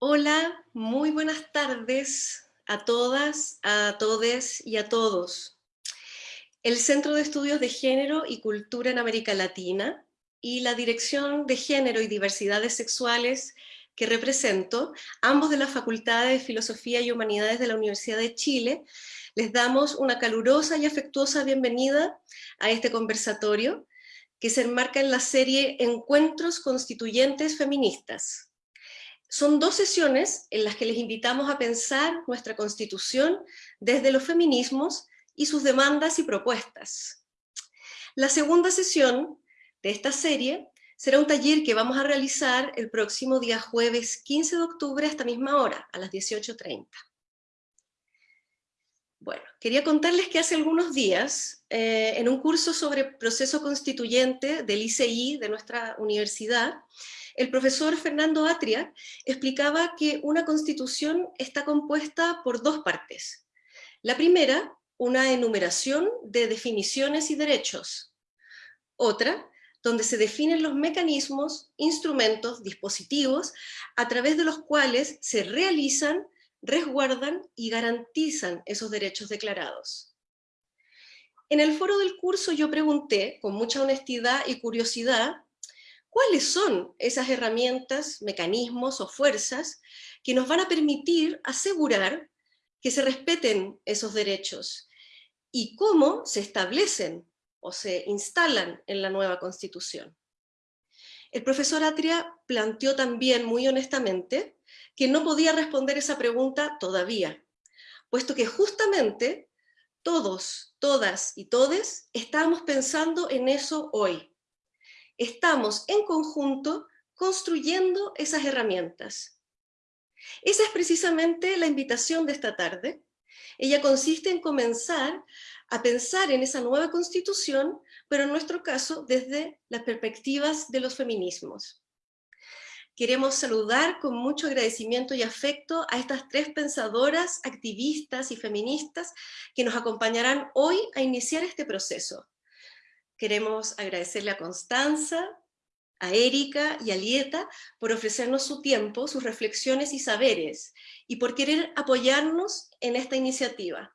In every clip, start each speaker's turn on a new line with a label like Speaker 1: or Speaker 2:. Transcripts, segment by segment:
Speaker 1: Hola, muy buenas tardes a todas, a todes y a todos. El Centro de Estudios de Género y Cultura en América Latina y la Dirección de Género y Diversidades Sexuales que represento, ambos de la Facultad de Filosofía y Humanidades de la Universidad de Chile, les damos una calurosa y afectuosa bienvenida a este conversatorio que se enmarca en la serie Encuentros Constituyentes Feministas, son dos sesiones en las que les invitamos a pensar nuestra Constitución desde los feminismos y sus demandas y propuestas. La segunda sesión de esta serie será un taller que vamos a realizar el próximo día jueves 15 de octubre a esta misma hora, a las 18.30. Bueno, quería contarles que hace algunos días, eh, en un curso sobre proceso constituyente del ICI de nuestra universidad, el profesor Fernando Atria explicaba que una constitución está compuesta por dos partes. La primera, una enumeración de definiciones y derechos. Otra, donde se definen los mecanismos, instrumentos, dispositivos, a través de los cuales se realizan, resguardan y garantizan esos derechos declarados. En el foro del curso yo pregunté, con mucha honestidad y curiosidad, ¿Cuáles son esas herramientas, mecanismos o fuerzas que nos van a permitir asegurar que se respeten esos derechos? ¿Y cómo se establecen o se instalan en la nueva Constitución? El profesor Atria planteó también muy honestamente que no podía responder esa pregunta todavía, puesto que justamente todos, todas y todes estábamos pensando en eso hoy estamos en conjunto construyendo esas herramientas. Esa es precisamente la invitación de esta tarde. Ella consiste en comenzar a pensar en esa nueva constitución, pero en nuestro caso desde las perspectivas de los feminismos. Queremos saludar con mucho agradecimiento y afecto a estas tres pensadoras, activistas y feministas que nos acompañarán hoy a iniciar este proceso. Queremos agradecerle a Constanza, a Erika y a Lieta por ofrecernos su tiempo, sus reflexiones y saberes, y por querer apoyarnos en esta iniciativa.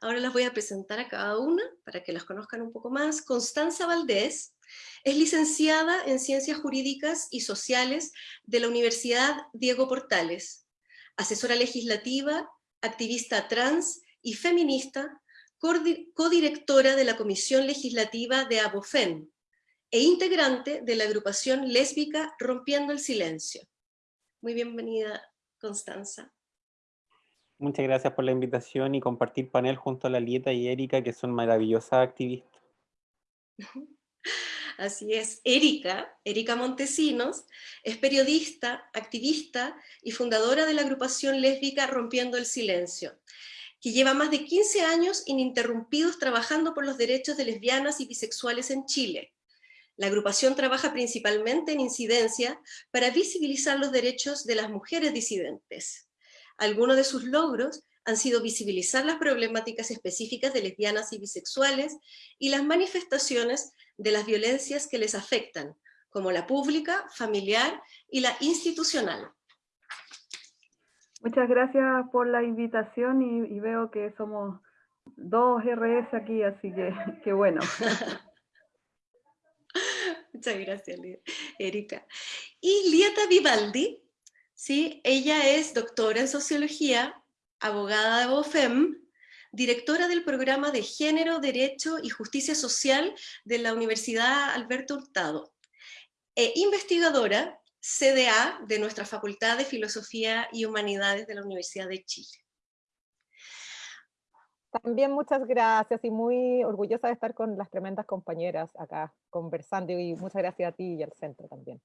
Speaker 1: Ahora las voy a presentar a cada una para que las conozcan un poco más. Constanza Valdés es licenciada en Ciencias Jurídicas y Sociales de la Universidad Diego Portales, asesora legislativa, activista trans y feminista, codirectora de la Comisión Legislativa de Abofen e integrante de la agrupación lésbica Rompiendo el Silencio. Muy bienvenida, Constanza.
Speaker 2: Muchas gracias por la invitación y compartir panel junto a la Lieta y Erika, que son maravillosas activistas.
Speaker 1: Así es, Erika, Erika Montesinos, es periodista, activista y fundadora de la agrupación lésbica Rompiendo el Silencio que lleva más de 15 años ininterrumpidos trabajando por los derechos de lesbianas y bisexuales en Chile. La agrupación trabaja principalmente en incidencia para visibilizar los derechos de las mujeres disidentes. Algunos de sus logros han sido visibilizar las problemáticas específicas de lesbianas y bisexuales y las manifestaciones de las violencias que les afectan, como la pública, familiar y la institucional.
Speaker 3: Muchas gracias por la invitación y, veo que somos dos RS aquí, así que qué bueno.
Speaker 1: Muchas gracias, Erika. Y Lieta Vivaldi, ¿sí? ella es doctora en Sociología, abogada de BOFEM, directora del programa de Género, Derecho y Justicia Social de la Universidad Alberto Hurtado, e investigadora CDA de nuestra Facultad de Filosofía y Humanidades de la Universidad de Chile.
Speaker 4: También muchas gracias y muy orgullosa de estar con las tremendas compañeras acá conversando y muchas gracias a ti y al centro también.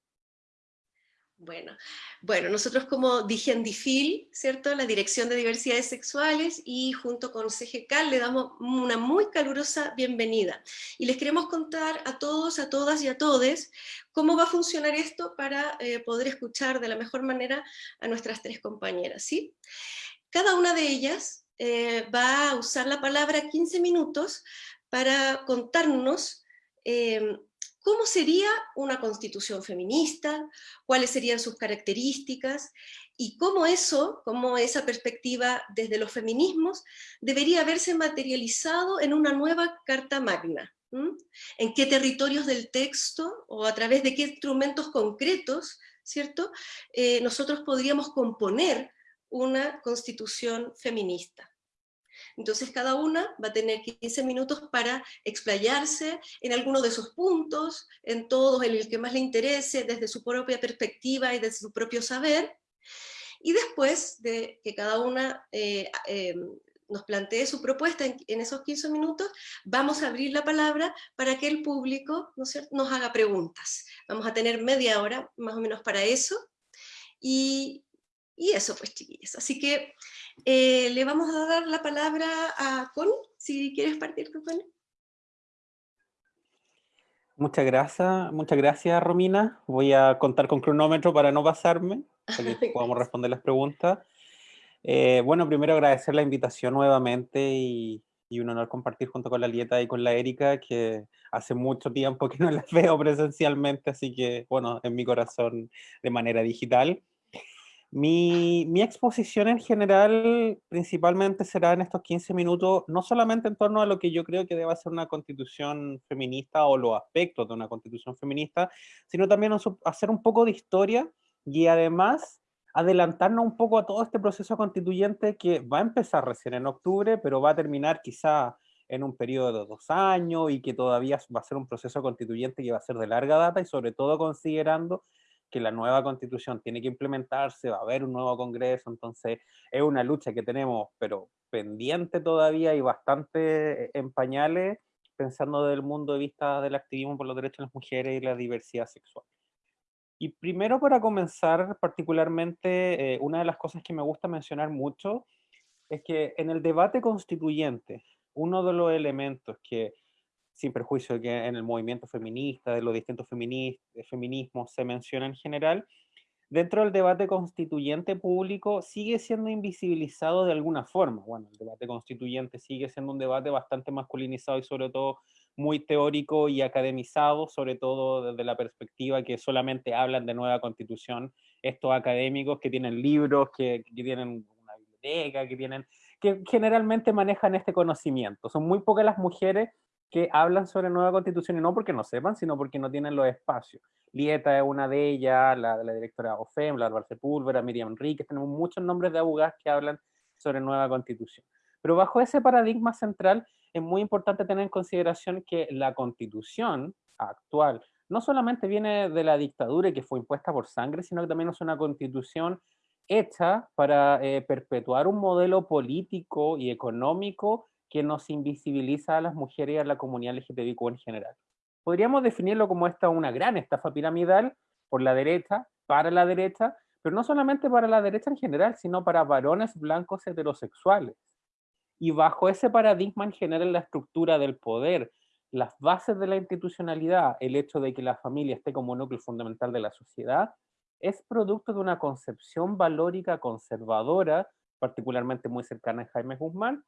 Speaker 1: Bueno, bueno, nosotros como DIGENDIFIL, ¿cierto? La Dirección de Diversidades Sexuales y junto con CGCAL le damos una muy calurosa bienvenida. Y les queremos contar a todos, a todas y a todes cómo va a funcionar esto para eh, poder escuchar de la mejor manera a nuestras tres compañeras, ¿sí? Cada una de ellas eh, va a usar la palabra 15 minutos para contarnos eh, cómo sería una constitución feminista, cuáles serían sus características, y cómo eso, cómo esa perspectiva desde los feminismos debería haberse materializado en una nueva Carta Magna. En qué territorios del texto o a través de qué instrumentos concretos, ¿cierto? Eh, nosotros podríamos componer una constitución feminista. Entonces cada una va a tener 15 minutos para explayarse en alguno de esos puntos, en todos, en el que más le interese, desde su propia perspectiva y desde su propio saber. Y después de que cada una eh, eh, nos plantee su propuesta en, esos 15 minutos, vamos a abrir la palabra para que el público nos haga preguntas. Vamos a tener media hora más o menos para eso. Y, y eso pues chiquillos. Así que eh, le vamos a dar la palabra a Connie, si quieres partir con Connie.
Speaker 2: Muchas gracias, muchas gracias Romina. Voy a contar con cronómetro para no pasarme, para que podamos responder las preguntas. Eh, bueno, primero agradecer la invitación nuevamente y, y, un honor compartir junto con la Lieta y con la Erika, que hace mucho tiempo que no las veo presencialmente, así que bueno, en mi corazón de manera digital. Mi, mi, exposición en general principalmente será en estos 15 minutos, no solamente en torno a lo que yo creo que debe ser una constitución feminista o los aspectos de una constitución feminista, sino también hacer un poco de historia y además adelantarnos un poco a todo este proceso constituyente que va a empezar recién en octubre, pero va a terminar quizá en un periodo de dos años y que todavía va a ser un proceso constituyente que va a ser de larga data y sobre todo considerando que la nueva constitución tiene que implementarse, va a haber un nuevo congreso, entonces es una lucha que tenemos, pero pendiente todavía y bastante en pañales, pensando desde el mundo de vista del activismo por los derechos de las mujeres y la diversidad sexual. Y primero para comenzar, particularmente, eh, una de las cosas que me gusta mencionar mucho es que en el debate constituyente, uno de los elementos que sin perjuicio de que en el movimiento feminista, de los distintos feminismos se menciona en general, dentro del debate constituyente público sigue siendo invisibilizado de alguna forma. Bueno, el debate constituyente sigue siendo un debate bastante masculinizado y sobre todo muy teórico y academizado, sobre todo desde la perspectiva que solamente hablan de nueva constitución, estos académicos que tienen libros, que, que tienen una biblioteca, que tienen que generalmente manejan este conocimiento. Son muy pocas las mujeres que hablan sobre nueva constitución y no porque no sepan, sino porque no tienen los espacios. Lieta es una de ellas, la, la directora OFEM, la Bárbara Sepúlveda, Miriam Enríquez, tenemos muchos nombres de abogadas que hablan sobre nueva constitución. Pero bajo ese paradigma central es muy importante tener en consideración que la constitución actual no solamente viene de la dictadura y que fue impuesta por sangre, sino que también es una constitución hecha para eh, perpetuar un modelo político y económico que nos invisibiliza a las mujeres y a la comunidad LGTBIQ en general. Podríamos definirlo como esta una gran estafa piramidal por la derecha, para la derecha, pero no solamente para la derecha en general, sino para varones blancos heterosexuales. Y bajo ese paradigma en general la estructura del poder, las bases de la institucionalidad, el hecho de que la familia esté como núcleo fundamental de la sociedad, es producto de una concepción valórica conservadora, particularmente muy cercana a Jaime Guzmán,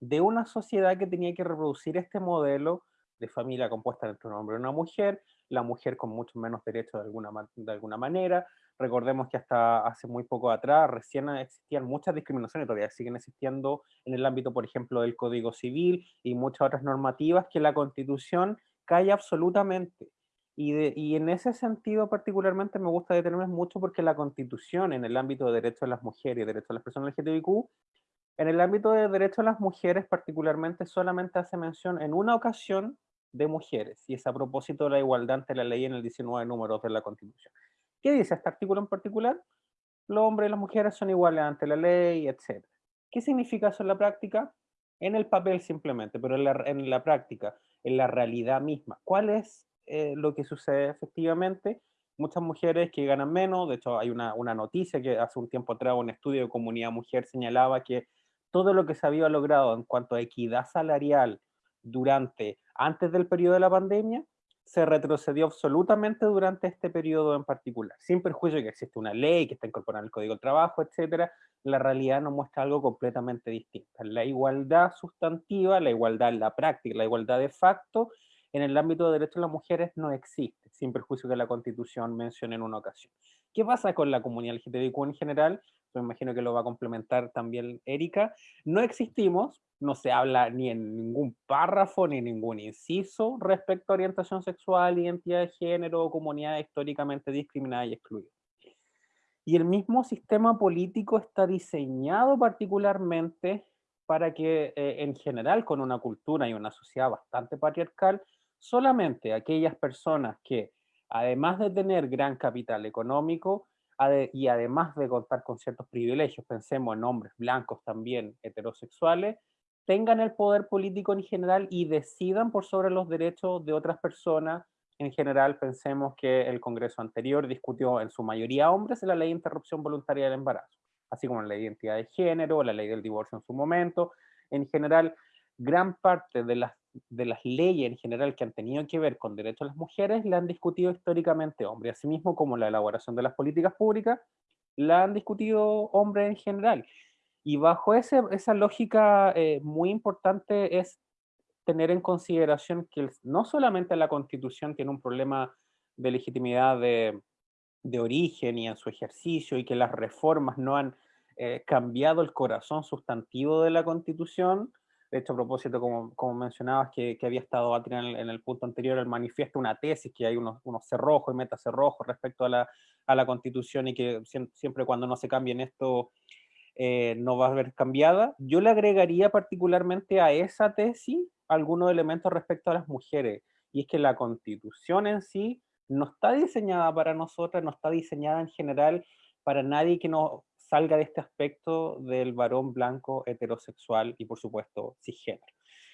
Speaker 2: de una sociedad que tenía que reproducir este modelo de familia compuesta entre un hombre y una mujer, la mujer con mucho menos derechos de alguna, de alguna manera. Recordemos que hasta hace muy poco atrás recién existían muchas discriminaciones, todavía siguen existiendo en el ámbito, por ejemplo, del Código Civil y muchas otras normativas que la Constitución cae absolutamente. Y, y en ese sentido particularmente me gusta detenerme mucho porque la Constitución en el ámbito de derechos de las mujeres y derechos de las personas LGTBIQ en el ámbito de derechos de las mujeres particularmente solamente hace mención en una ocasión de mujeres, y es a propósito de la igualdad ante la ley en el 19 número de la Constitución. ¿Qué dice este artículo en particular? Los hombres y las mujeres son iguales ante la ley, etc. ¿Qué significa eso en la práctica? En el papel simplemente, pero en la, en la práctica, en la realidad misma. ¿Cuál es eh, lo que sucede efectivamente? Muchas mujeres que ganan menos, de hecho hay una, una noticia que hace un tiempo atrás un estudio de comunidad mujer señalaba que todo lo que se había logrado en cuanto a equidad salarial durante, antes del periodo de la pandemia, se retrocedió absolutamente durante este periodo en particular, sin perjuicio de que existe una ley que está incorporada en el Código del Trabajo, etcétera, la realidad nos muestra algo completamente distinto. La igualdad sustantiva, la igualdad en la práctica, la igualdad de facto, en el ámbito de derechos de las mujeres no existe, sin perjuicio que la Constitución mencione en una ocasión. ¿Qué pasa con la comunidad LGTBIQ en general? Me imagino que lo va a complementar también Erika. No existimos, no se habla ni en ningún párrafo ni en ningún inciso respecto a orientación sexual, identidad de género o comunidad históricamente discriminada y excluida. Y el mismo sistema político está diseñado particularmente para que eh, en general con una cultura y una sociedad bastante patriarcal, solamente aquellas personas que además de tener gran capital económico y además de contar con ciertos privilegios, pensemos en hombres blancos también heterosexuales, tengan el poder político en general y decidan por sobre los derechos de otras personas. En general, pensemos que el Congreso anterior discutió en su mayoría hombres la ley de interrupción voluntaria del embarazo, así como la ley de identidad de género, la ley del divorcio en su momento. En general, gran parte de las de las leyes en general que han tenido que ver con derechos de las mujeres la han discutido históricamente hombres, asimismo como la elaboración de las políticas públicas la han discutido hombres en general. Y bajo ese, esa lógica eh, muy importante es tener en consideración que no solamente la constitución tiene un problema de legitimidad de, de origen y en su ejercicio y que las reformas no han eh, cambiado el corazón sustantivo de la constitución, de hecho, a propósito, como, como mencionabas, que, que, había estado en el, punto anterior, el manifiesto, una tesis, que hay unos, unos cerrojos y metacerrojos respecto a la, a la constitución y que siempre cuando no se cambien esto eh, no va a haber cambiada. Yo le agregaría particularmente a esa tesis algunos elementos respecto a las mujeres, y es que la constitución en sí no está diseñada para nosotras, no está diseñada en general para nadie que no salga de este aspecto del varón blanco heterosexual y por supuesto cisgénero.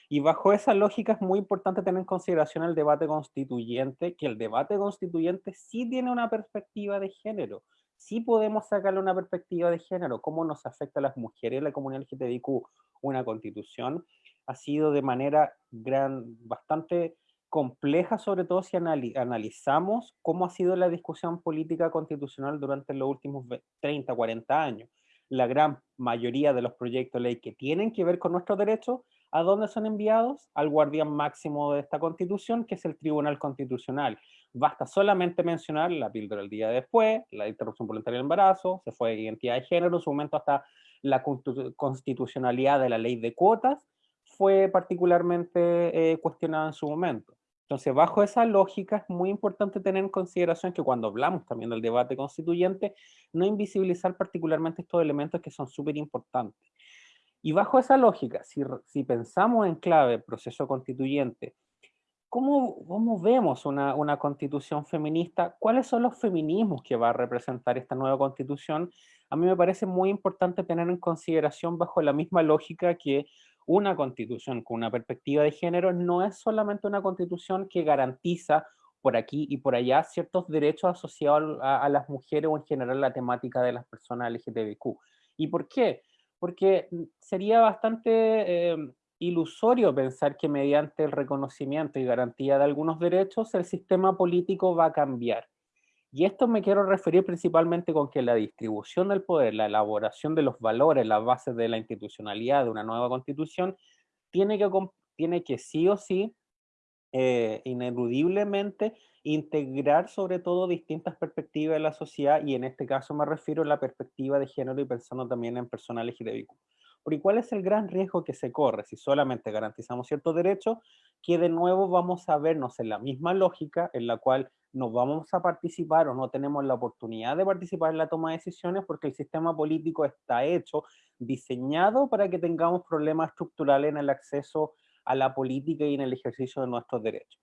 Speaker 2: Y bajo esa lógica es muy importante tener en consideración el debate constituyente, que el debate constituyente sí tiene una perspectiva de género, sí podemos sacarle una perspectiva de género, cómo nos afecta a las mujeres y la comunidad LGTBIQ una constitución, ha sido de manera gran, bastante compleja, sobre todo si analizamos cómo ha sido la discusión política constitucional durante los últimos 30, 40 años. La gran mayoría de los proyectos de ley que tienen que ver con nuestros derechos, ¿a dónde son enviados? Al guardián máximo de esta constitución, que es el Tribunal Constitucional. Basta solamente mencionar la píldora del día después, la interrupción voluntaria del embarazo, se fue identidad de género, en su momento hasta la constitucionalidad de la ley de cuotas, fue particularmente eh, cuestionada en su momento. Entonces, bajo esa lógica es muy importante tener en consideración que cuando hablamos también del debate constituyente, no invisibilizar particularmente estos elementos que son súper importantes. Y bajo esa lógica, si, si, pensamos en clave proceso constituyente, ¿cómo, cómo vemos una, una, constitución feminista? ¿Cuáles son los feminismos que va a representar esta nueva constitución? A mí me parece muy importante tener en consideración bajo la misma lógica que una constitución con una perspectiva de género no es solamente una constitución que garantiza por aquí y por allá ciertos derechos asociados a, las mujeres o en general la temática de las personas LGTBIQ. ¿Y por qué? Porque mm, sería bastante eh, ilusorio pensar que mediante el reconocimiento y garantía de algunos derechos el sistema político va a cambiar. Y esto me quiero referir principalmente con que la distribución del poder, la elaboración de los valores, las bases de la institucionalidad de una nueva constitución, tiene que, tiene que sí o sí, eh, ineludiblemente, integrar sobre todo distintas perspectivas de la sociedad, y en este caso me refiero a la perspectiva de género y pensando también en personal LGTBIQ. Porque ¿cuál es el gran riesgo que se corre si solamente garantizamos ciertos derechos? Que de nuevo vamos a vernos en la misma lógica en la cual no vamos a participar o no tenemos la oportunidad de participar en la toma de decisiones porque el sistema político está hecho, diseñado para que tengamos problemas estructurales en el acceso a la política y en el ejercicio de nuestros derechos.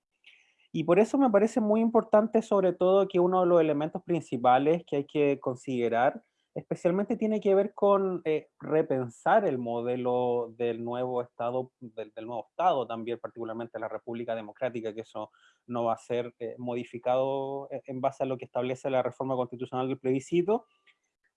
Speaker 2: Y por eso me parece muy importante sobre todo que uno de los elementos principales que hay que considerar especialmente tiene que ver con eh, repensar el modelo del nuevo Estado, del, nuevo Estado también, particularmente la República Democrática, que eso no va a ser eh, modificado eh, en base a lo que establece la reforma constitucional del plebiscito,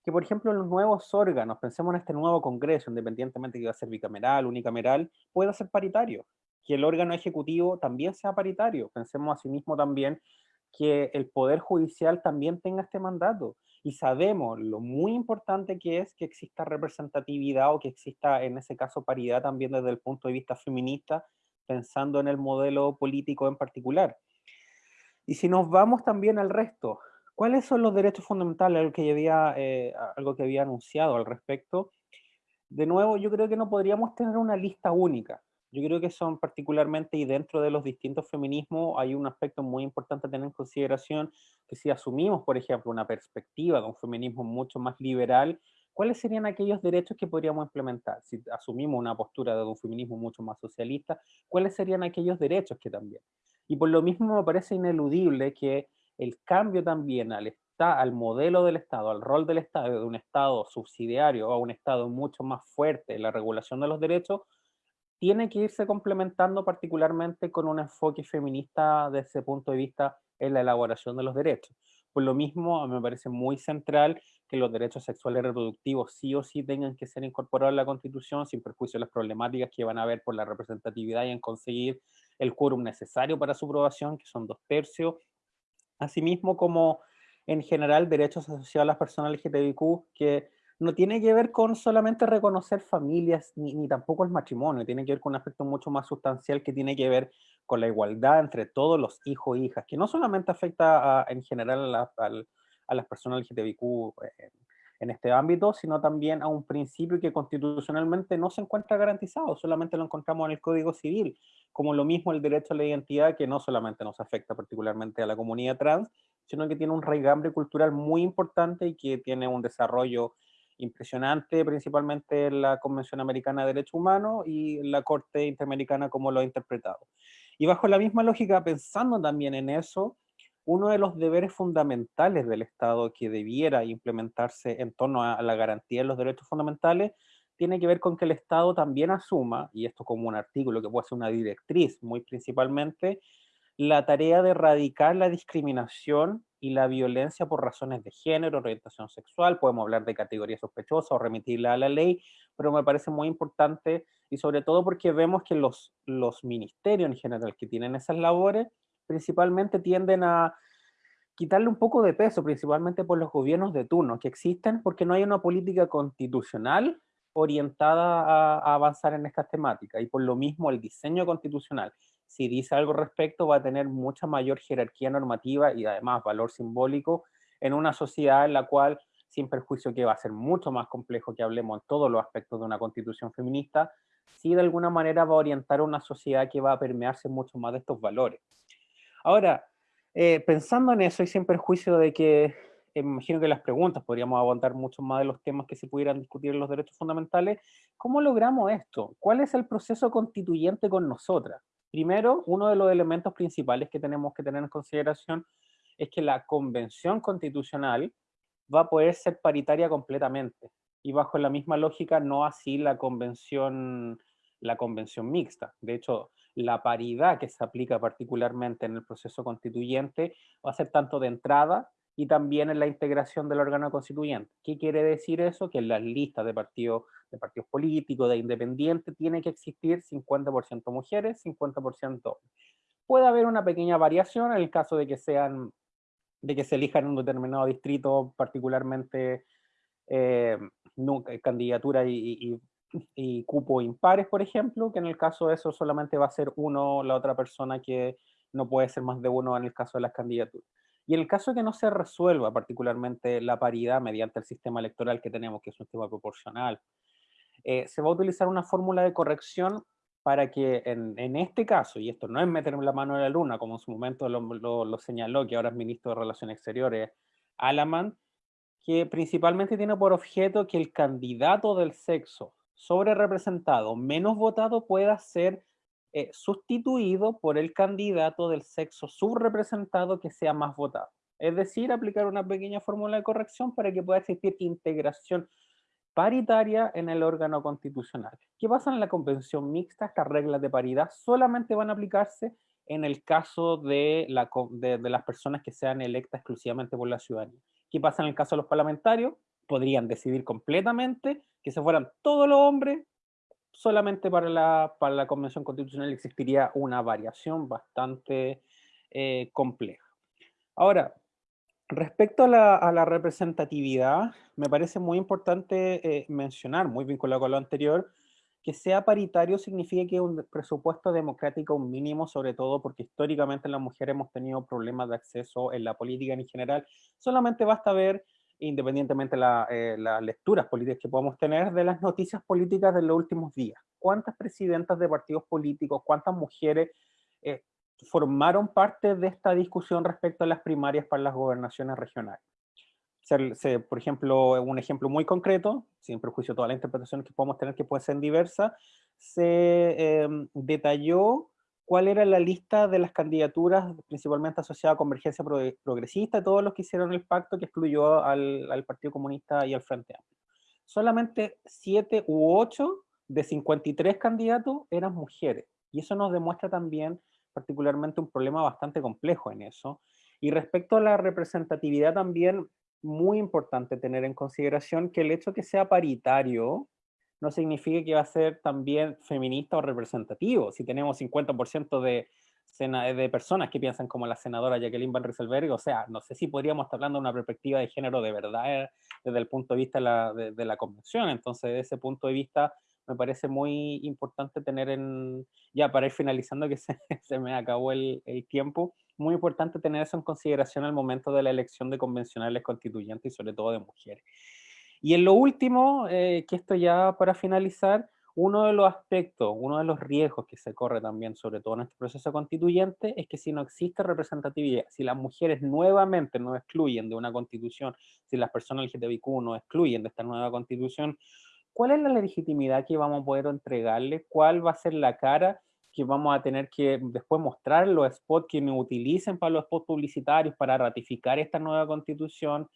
Speaker 2: que por ejemplo los nuevos órganos, pensemos en este nuevo Congreso, independientemente que va a ser bicameral, unicameral, pueda ser paritario, que el órgano ejecutivo también sea paritario, pensemos asimismo también que el Poder Judicial también tenga este mandato, y sabemos lo muy importante que es que exista representatividad o que exista en ese caso paridad también desde el punto de vista feminista pensando en el modelo político en particular. Y si nos vamos también al resto, ¿cuáles son los derechos fundamentales? Algo que había, eh, había anunciado al respecto. De nuevo, yo creo que no podríamos tener una lista única. Yo creo que son particularmente, y dentro de los distintos feminismos, hay un aspecto muy importante a tener en consideración, que si asumimos, por ejemplo, una perspectiva de un feminismo mucho más liberal, ¿cuáles serían aquellos derechos que podríamos implementar? Si asumimos una postura de un feminismo mucho más socialista, ¿cuáles serían aquellos derechos que también? Y por lo mismo me parece ineludible que el cambio también al, al modelo del Estado, al rol del Estado, de un Estado subsidiario a un Estado mucho más fuerte en la regulación de los derechos, tiene que irse complementando particularmente con un enfoque feminista desde ese punto de vista en la elaboración de los derechos. Por lo mismo, me parece muy central que los derechos sexuales y reproductivos sí o sí tengan que ser incorporados en la Constitución sin perjuicio de las problemáticas que van a haber por la representatividad y en conseguir el quórum necesario para su aprobación, que son dos tercios. Asimismo, como en general derechos asociados a las personas LGTBIQ, que no tiene que ver con solamente reconocer familias, ni, ni, tampoco el matrimonio, tiene que ver con un aspecto mucho más sustancial que tiene que ver con la igualdad entre todos los hijos e hijas, que no solamente afecta en general a, a, las personas LGTBIQ eh, en este ámbito, sino también a un principio que constitucionalmente no se encuentra garantizado, solamente lo encontramos en el Código Civil, como lo mismo el derecho a la identidad, que no solamente nos afecta particularmente a la comunidad trans, sino que tiene un raigambre cultural muy importante y que tiene un desarrollo impresionante, principalmente en la Convención Americana de Derechos Humanos y la Corte Interamericana como lo ha interpretado. Y bajo la misma lógica, pensando también en eso, uno de los deberes fundamentales del Estado que debiera implementarse en torno a la garantía de los derechos fundamentales tiene que ver con que el Estado también asuma, y esto como un artículo que puede ser una directriz muy principalmente, la tarea de erradicar la discriminación y la violencia por razones de género, orientación sexual, podemos hablar de categoría sospechosa o remitirla a la ley, pero me parece muy importante y sobre todo porque vemos que los, los ministerios en general que tienen esas labores principalmente tienden a quitarle un poco de peso, principalmente por los gobiernos de turno que existen, porque no hay una política constitucional orientada a, a, avanzar en estas temáticas. Y por lo mismo el diseño constitucional, si dice algo respecto, va a tener mucha mayor jerarquía normativa y además valor simbólico en una sociedad en la cual, sin perjuicio que va a ser mucho más complejo que hablemos en todos los aspectos de una constitución feminista, sí de alguna manera va a orientar a una sociedad que va a permearse mucho más de estos valores. Ahora, eh, pensando en eso y sin perjuicio de que eh, imagino que las preguntas podríamos aguantar mucho más de los temas que se pudieran discutir en los derechos fundamentales, ¿cómo logramos esto? ¿Cuál es el proceso constituyente con nosotras? Primero, uno de los elementos principales que tenemos que tener en consideración es que la convención constitucional va a poder ser paritaria completamente y bajo la misma lógica no así la convención, la convención mixta. De hecho, la paridad que se aplica particularmente en el proceso constituyente va a ser tanto de entrada y también en la integración del órgano constituyente. ¿Qué quiere decir eso? Que en las listas de partidos, de partidos políticos, de independientes, tiene que existir 50% mujeres, 50% hombres. Puede haber una pequeña variación en el caso de que sean de que se elijan en un determinado distrito, particularmente eh, candidatura y, y, y cupo impares, por ejemplo, que en el caso de eso solamente va a ser uno la otra persona que no puede ser más de uno en el caso de las candidaturas. Y en el caso que no se resuelva particularmente la paridad mediante el sistema electoral que tenemos, que es un sistema proporcional, eh, se va a utilizar una fórmula de corrección para que en, este caso, y esto no es meterme la mano en la luna, como en su momento lo señaló, que ahora es ministro de Relaciones Exteriores, Alaman, que principalmente tiene por objeto que el candidato del sexo sobre representado menos votado pueda ser eh, sustituido por el candidato del sexo subrepresentado que sea más votado. Es decir, aplicar una pequeña fórmula de corrección para que pueda existir integración paritaria en el órgano constitucional. ¿Qué pasa en la convención mixta? Estas reglas de paridad solamente van a aplicarse en el caso de, de las personas que sean electas exclusivamente por la ciudadanía. ¿Qué pasa en el caso de los parlamentarios? podrían decidir completamente que se fueran todos los hombres, solamente para la, para la Convención Constitucional existiría una variación bastante eh, compleja. Ahora, respecto a la, representatividad, me parece muy importante eh, mencionar, muy vinculado con lo anterior, que sea paritario significa que un presupuesto democrático mínimo, sobre todo porque históricamente las mujeres hemos tenido problemas de acceso en la política en general. Solamente basta ver, independientemente de eh, las lecturas políticas que podamos tener, de las noticias políticas de los últimos días. ¿Cuántas presidentas de partidos políticos, cuántas mujeres eh, formaron parte de esta discusión respecto a las primarias para las gobernaciones regionales? por ejemplo, un ejemplo muy concreto, sin perjuicio de todas las interpretaciones que podemos tener que pueden ser diversas, se em, detalló cuál era la lista de las candidaturas principalmente asociadas a Convergencia Progresista, todos los que hicieron el pacto que excluyó al, Partido Comunista y al Frente Amplio. Solamente siete u ocho de 53 candidatos eran mujeres, y eso nos demuestra también particularmente un problema bastante complejo en eso. Y respecto a la representatividad también, muy importante tener en consideración que el hecho que sea paritario no significa que va a ser también feminista o representativo. Si tenemos 50% de, de personas que piensan como la senadora Jacqueline Van Rieselberg, o sea, no sé si podríamos estar hablando de una perspectiva de género de verdad eh, desde el punto de vista de la, de la convención. Entonces, desde ese punto de vista, me parece muy importante tener en, ya para ir finalizando que se, se me acabó el, el, tiempo, muy importante tener eso en consideración al momento de la elección de convencionales constituyentes y sobre todo de mujeres. Y en lo último, eh, que esto ya para finalizar, uno de los aspectos, uno de los riesgos que se corre también, sobre todo en este proceso constituyente, es que si no existe representatividad, si las mujeres nuevamente no excluyen de una constitución, si las personas LGTBIQ no excluyen de esta nueva constitución, ¿cuál es la legitimidad que vamos a poder entregarle? ¿Cuál va a ser la cara que vamos a tener que después mostrar los spots que nos utilicen para los spots publicitarios para ratificar esta nueva constitución?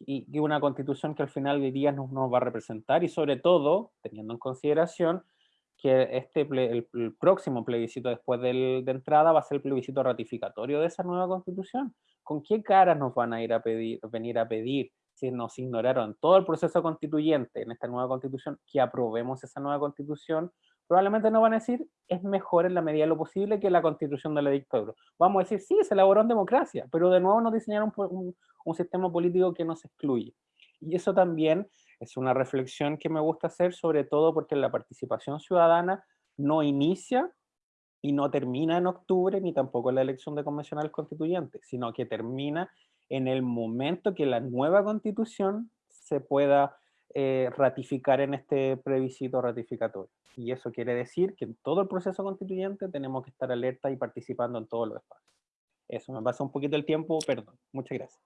Speaker 2: Y, una constitución que al final de día nos, nos, va a representar y sobre todo, teniendo en consideración que este el, próximo plebiscito después del, de entrada va a ser el plebiscito ratificatorio de esa nueva constitución. ¿Con qué caras nos van a ir a pedir, venir a pedir si nos ignoraron todo el proceso constituyente en esta nueva constitución, que aprobemos esa nueva constitución, probablemente no van a decir es mejor en la medida de lo posible que la constitución de la dictadura. Vamos a decir, sí, se elaboró en democracia, pero de nuevo nos diseñaron un, sistema político que nos excluye. Y eso también es una reflexión que me gusta hacer, sobre todo porque la participación ciudadana no inicia y no termina en octubre, ni tampoco en la elección de convencional constituyente, sino que termina en el momento que la nueva constitución se pueda eh, ratificar en este plebiscito ratificatorio. Y eso quiere decir que en todo el proceso constituyente tenemos que estar alerta y participando en todos los espacios. Eso, me pasa un poquito el tiempo, perdón. Muchas gracias.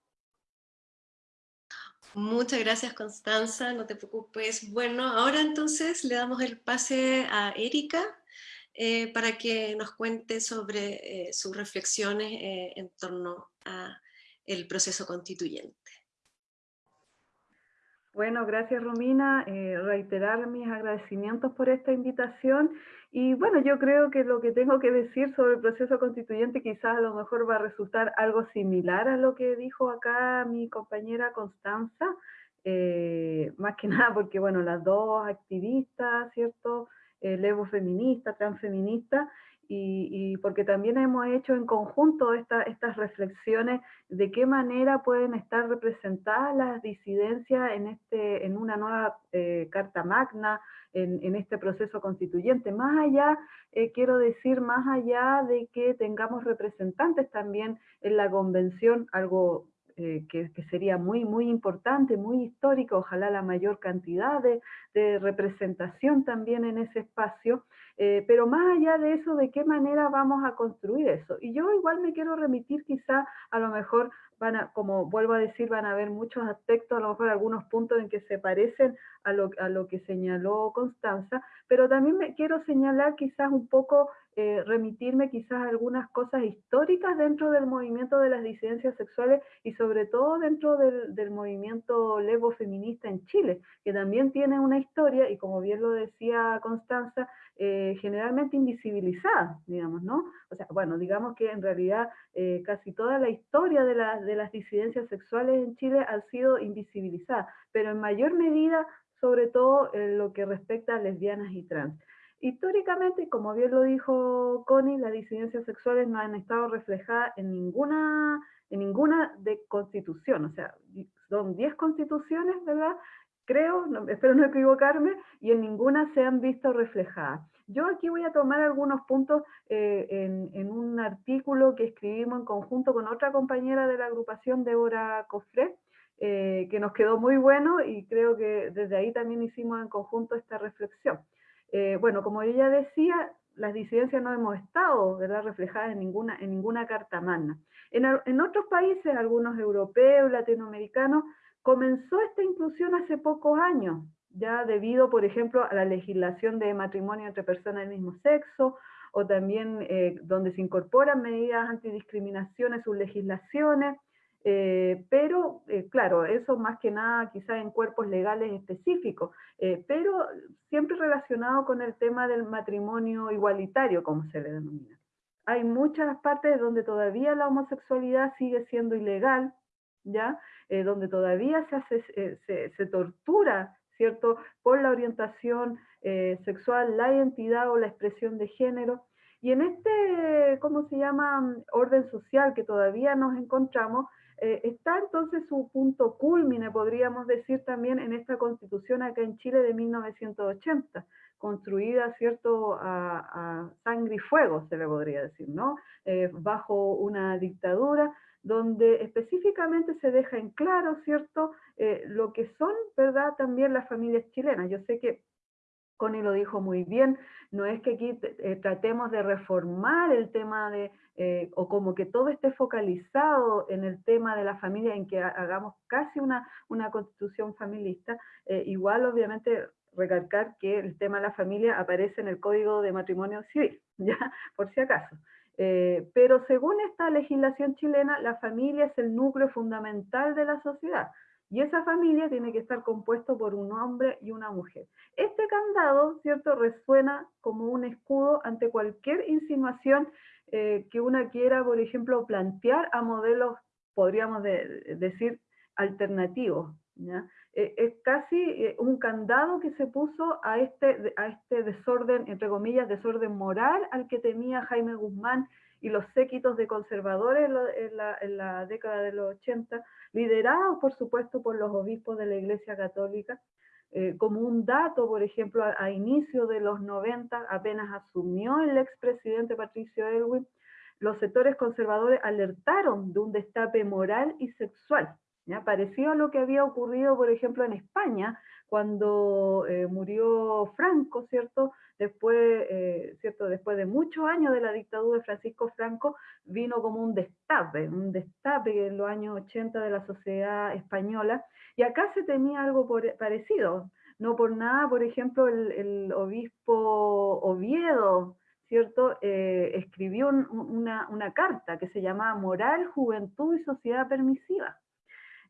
Speaker 1: Muchas gracias, Constanza, no te preocupes. Bueno, ahora entonces le damos el pase a Erika eh, para que nos cuente sobre eh, sus reflexiones en torno a el proceso constituyente.
Speaker 3: Bueno, gracias Romina, eh, reiterar mis agradecimientos por esta invitación y bueno, yo creo que lo que tengo que decir sobre el proceso constituyente quizás a lo mejor va a resultar algo similar a lo que dijo acá mi compañera Constanza, eh, más que nada porque bueno, las dos activistas, ¿cierto? El Evo feminista, transfeminista, y, porque también hemos hecho en conjunto estas reflexiones de qué manera pueden estar representadas las disidencias en, este, en una nueva eh, Carta Magna, en, este proceso constituyente. Más allá, eh, quiero decir, más allá de que tengamos representantes también en la convención, algo eh, que, sería muy, muy importante, muy histórico, ojalá la mayor cantidad de, representación también en ese espacio, eh, pero más allá de eso, ¿de qué manera vamos a construir eso? Y yo igual me quiero remitir quizá a lo mejor van a, como vuelvo a decir, van a haber muchos aspectos, a lo mejor algunos puntos en que se parecen a lo, a lo que señaló Constanza, pero también me quiero señalar quizás un poco, eh, remitirme quizás a algunas cosas históricas dentro del movimiento de las disidencias sexuales y sobre todo dentro del, movimiento levo feminista en Chile, que también tiene una historia y como bien lo decía Constanza, eh, generalmente invisibilizada, digamos, ¿no? O sea, bueno, digamos que en realidad eh, casi toda la historia de, de, las disidencias sexuales en Chile ha sido invisibilizada, pero en mayor medida, sobre todo en lo que respecta a lesbianas y trans. Históricamente, como bien lo dijo Connie, las disidencias sexuales no han estado reflejadas en ninguna, en ninguna de constitución, o sea, son 10 constituciones, ¿verdad?, creo, espero no equivocarme, y en ninguna se han visto reflejadas. Yo aquí voy a tomar algunos puntos eh, en, un artículo que escribimos en conjunto con otra compañera de la agrupación, Débora Cofré, eh, que nos quedó muy bueno y creo que desde ahí también hicimos en conjunto esta reflexión. Eh, bueno, como ella decía, las disidencias no hemos estado ¿verdad? reflejadas en ninguna, en ninguna carta magna. En, en otros países, algunos europeos, latinoamericanos, comenzó esta inclusión hace pocos años, ya debido, por ejemplo, a la legislación de matrimonio entre personas del mismo sexo, o también eh, donde se incorporan medidas antidiscriminación en sus legislaciones, eh, pero eh, claro, eso más que nada quizás en cuerpos legales específicos, pero siempre relacionado con el tema del matrimonio igualitario, como se le denomina. Hay muchas partes donde todavía la homosexualidad sigue siendo ilegal, ¿ya? donde todavía se, hace, se, se tortura ¿cierto? Por la orientación eh, sexual, la identidad o la expresión de género. Y en este, ¿cómo se llama?, orden social que todavía nos encontramos, eh, está entonces su punto culmine, podríamos decir también, en esta constitución acá en Chile de 1980, construida, ¿cierto?, a, sangre y fuego, se le podría decir, ¿no? Eh, bajo una dictadura, donde específicamente se deja en claro, ¿cierto?, eh, lo que son, ¿verdad?, también las familias chilenas. Yo sé que Connie lo dijo muy bien, no es que aquí eh, tratemos de reformar el tema de, eh, o como que todo esté focalizado en el tema de la familia, en que hagamos casi una, una constitución familista, igual obviamente recalcar que el tema de la familia aparece en el Código de Matrimonio Civil, ya, por si acaso. Eh, pero según esta legislación chilena, la familia es el núcleo fundamental de la sociedad. Y esa familia tiene que estar compuesto por un hombre y una mujer. Este candado, ¿cierto?, resuena como un escudo ante cualquier insinuación eh, que una quiera, por ejemplo, plantear a modelos, podríamos decir, alternativos. Eh, es casi un candado que se puso a este, a este desorden, entre comillas, desorden moral al que temía Jaime Guzmán y los séquitos de conservadores en la, década de los 80, liderados por supuesto por los obispos de la Iglesia Católica. Eh, como un dato, por ejemplo, a, inicio de los 90, apenas asumió el expresidente Patricio Elwin, los sectores conservadores alertaron de un destape moral y sexual ¿ya? Parecido a lo que había ocurrido, por ejemplo, en España, cuando eh, murió Franco, ¿cierto? Después, eh, ¿cierto? Después de muchos años de la dictadura de Francisco Franco, vino como un destape, un destape en los años 80 de la sociedad española, y acá se tenía algo parecido. No por nada, por ejemplo, el, obispo Oviedo, ¿cierto? Eh, escribió una, una carta que se llamaba Moral, Juventud y Sociedad Permisiva.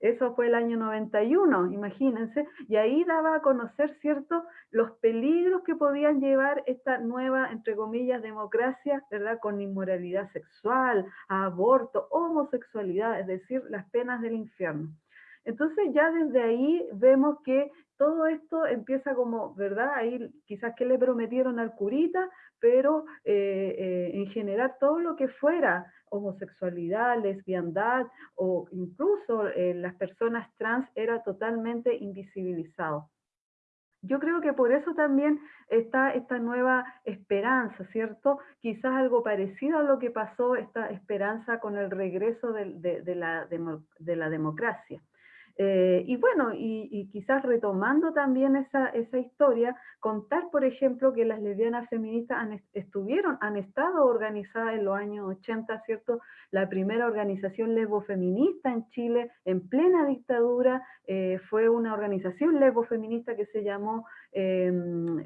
Speaker 3: Eso fue el año 91, imagínense, y ahí daba a conocer, ¿cierto?, los peligros que podían llevar esta nueva, entre comillas, democracia, ¿verdad?, con inmoralidad sexual, aborto, homosexualidad, es decir, las penas del infierno. Entonces ya desde ahí vemos que todo esto empieza como, ¿verdad? Ahí quizás que le prometieron al curita, pero eh, eh, en general todo lo que fuera homosexualidad, lesbiandad o incluso eh, las personas trans era totalmente invisibilizado. Yo creo que por eso también está esta nueva esperanza, ¿cierto? Quizás algo parecido a lo que pasó, esta esperanza con el regreso de la democracia. Eh, y bueno, y, quizás retomando también esa, esa, historia, contar, por ejemplo, que las lesbianas feministas han, estuvieron, han estado organizadas en los años 80, ¿cierto? La primera organización lesbofeminista en Chile, en plena dictadura, eh, fue una organización lesbofeminista que se llamó eh,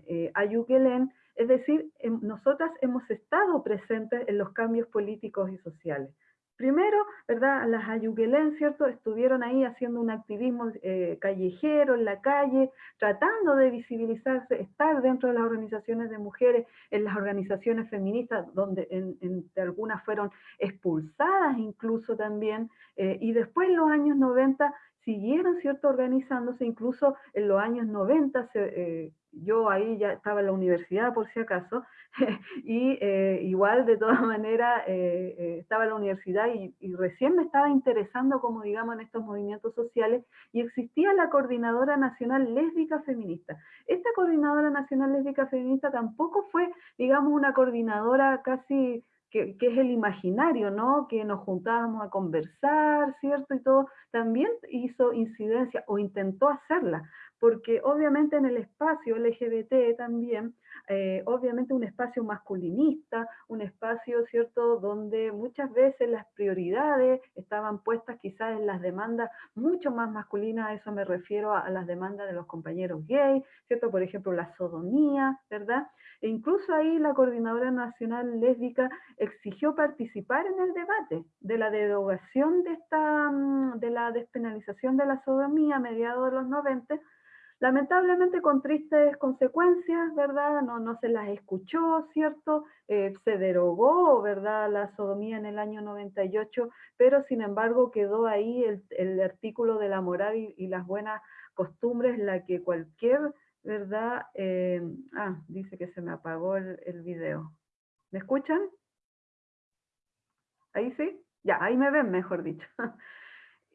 Speaker 3: eh Ayuquelén, es decir, em, nosotras hemos estado presentes en los cambios políticos y sociales. Primero, ¿verdad? Las Ayuquelén, ¿cierto? Estuvieron ahí haciendo un activismo eh, callejero en la calle, tratando de visibilizarse, estar dentro de las organizaciones de mujeres, en las organizaciones feministas, donde en, algunas fueron expulsadas incluso también, eh, y después en los años 90 siguieron, ¿cierto?, organizándose, incluso en los años 90 se, eh, yo ahí ya estaba en la universidad por si acaso, y eh, igual de todas maneras eh, estaba en la universidad y, y, recién me estaba interesando como digamos en estos movimientos sociales y existía la Coordinadora Nacional Lésbica Feminista. Esta Coordinadora Nacional Lésbica Feminista tampoco fue digamos una coordinadora casi que, es el imaginario, ¿no? Que nos juntábamos a conversar, ¿cierto? Y todo, también hizo incidencia o intentó hacerla, porque obviamente en el espacio LGBT también, eh, obviamente un espacio masculinista, un espacio, ¿cierto?, donde muchas veces las prioridades estaban puestas quizás en las demandas mucho más masculinas, a eso me refiero a, a las demandas de los compañeros gay, ¿cierto?, por ejemplo, la sodomía, ¿verdad?, incluso ahí la Coordinadora Nacional Lésbica exigió participar en el debate de la derogación de, esta, mm, de la despenalización de la sodomía a mediados de los 90, Lamentablemente con tristes consecuencias, ¿verdad? No, no se las escuchó, ¿cierto? Eh, se derogó, ¿verdad? La sodomía en el año 98, pero sin embargo quedó ahí el, artículo de la moral y, las buenas costumbres, la que cualquier, ¿verdad? Eh, ah, dice que se me apagó el, el video. ¿Me escuchan? ¿Ahí sí? Ya, ahí me ven, mejor dicho.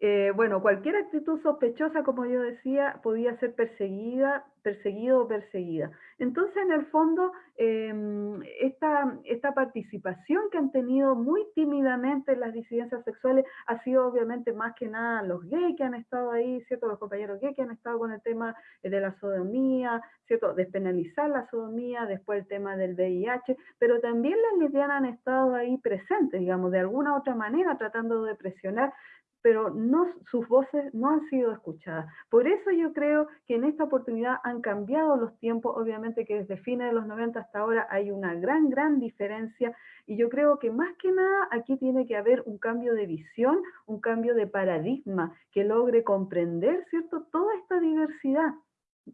Speaker 3: Eh, bueno, cualquier actitud sospechosa, como yo decía, podía ser perseguida, perseguido o perseguida. Entonces, en el fondo, em, esta, esta, participación que han tenido muy tímidamente en las disidencias sexuales ha sido obviamente más que nada los gays que han estado ahí, ¿cierto? Los compañeros gays que han estado con el tema de la sodomía, ¿cierto? Despenalizar la sodomía, después el tema del VIH, pero también las lesbianas han estado ahí presentes, digamos, de alguna u otra manera, tratando de presionar pero sus voces no han sido escuchadas. Por eso yo creo que en esta oportunidad han cambiado los tiempos, obviamente que desde fines de los 90 hasta ahora hay una gran, gran diferencia, y yo creo que más que nada aquí tiene que haber un cambio de visión, un cambio de paradigma, que logre comprender, ¿cierto?, toda esta diversidad,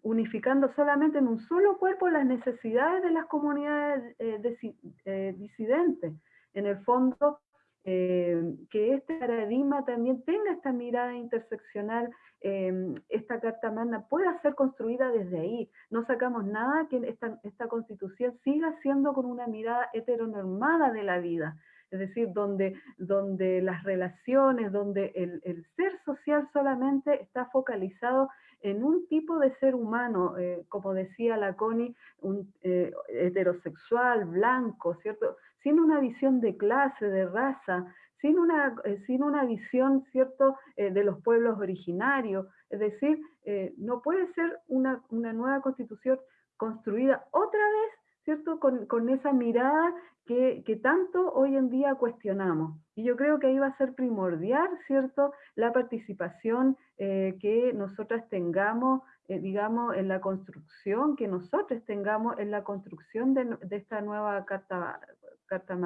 Speaker 3: unificando solamente en un solo cuerpo las necesidades de las comunidades eh, eh, disidentes. En el fondo, eh, que este paradigma también tenga esta mirada interseccional, eh, esta Carta Magna pueda ser construida desde ahí. No sacamos nada que esta, constitución siga siendo con una mirada heteronormada de la vida, es decir, donde, donde las relaciones, donde el, el ser social solamente está focalizado en un tipo de ser humano, eh, como decía la Connie, un, eh, heterosexual, blanco, ¿cierto? Sin una visión de clase, de raza, sin una, eh, sin una visión, ¿cierto?, eh, de los pueblos originarios. Es decir, eh, no puede ser una, una, nueva constitución construida otra vez, ¿cierto?, con, con esa mirada que, que, tanto hoy en día cuestionamos. Y yo creo que ahí va a ser primordial, ¿cierto?, la participación que nosotras tengamos digamos, en la construcción, que nosotros tengamos en la construcción de, de esta nueva Carta, carta.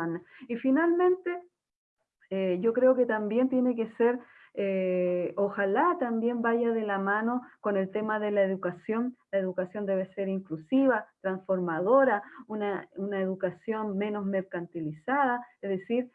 Speaker 3: Y finalmente, eh, yo creo que también tiene que ser, eh, ojalá también vaya de la mano con el tema de la educación. La educación debe ser inclusiva, transformadora, una, una educación menos mercantilizada, es decir,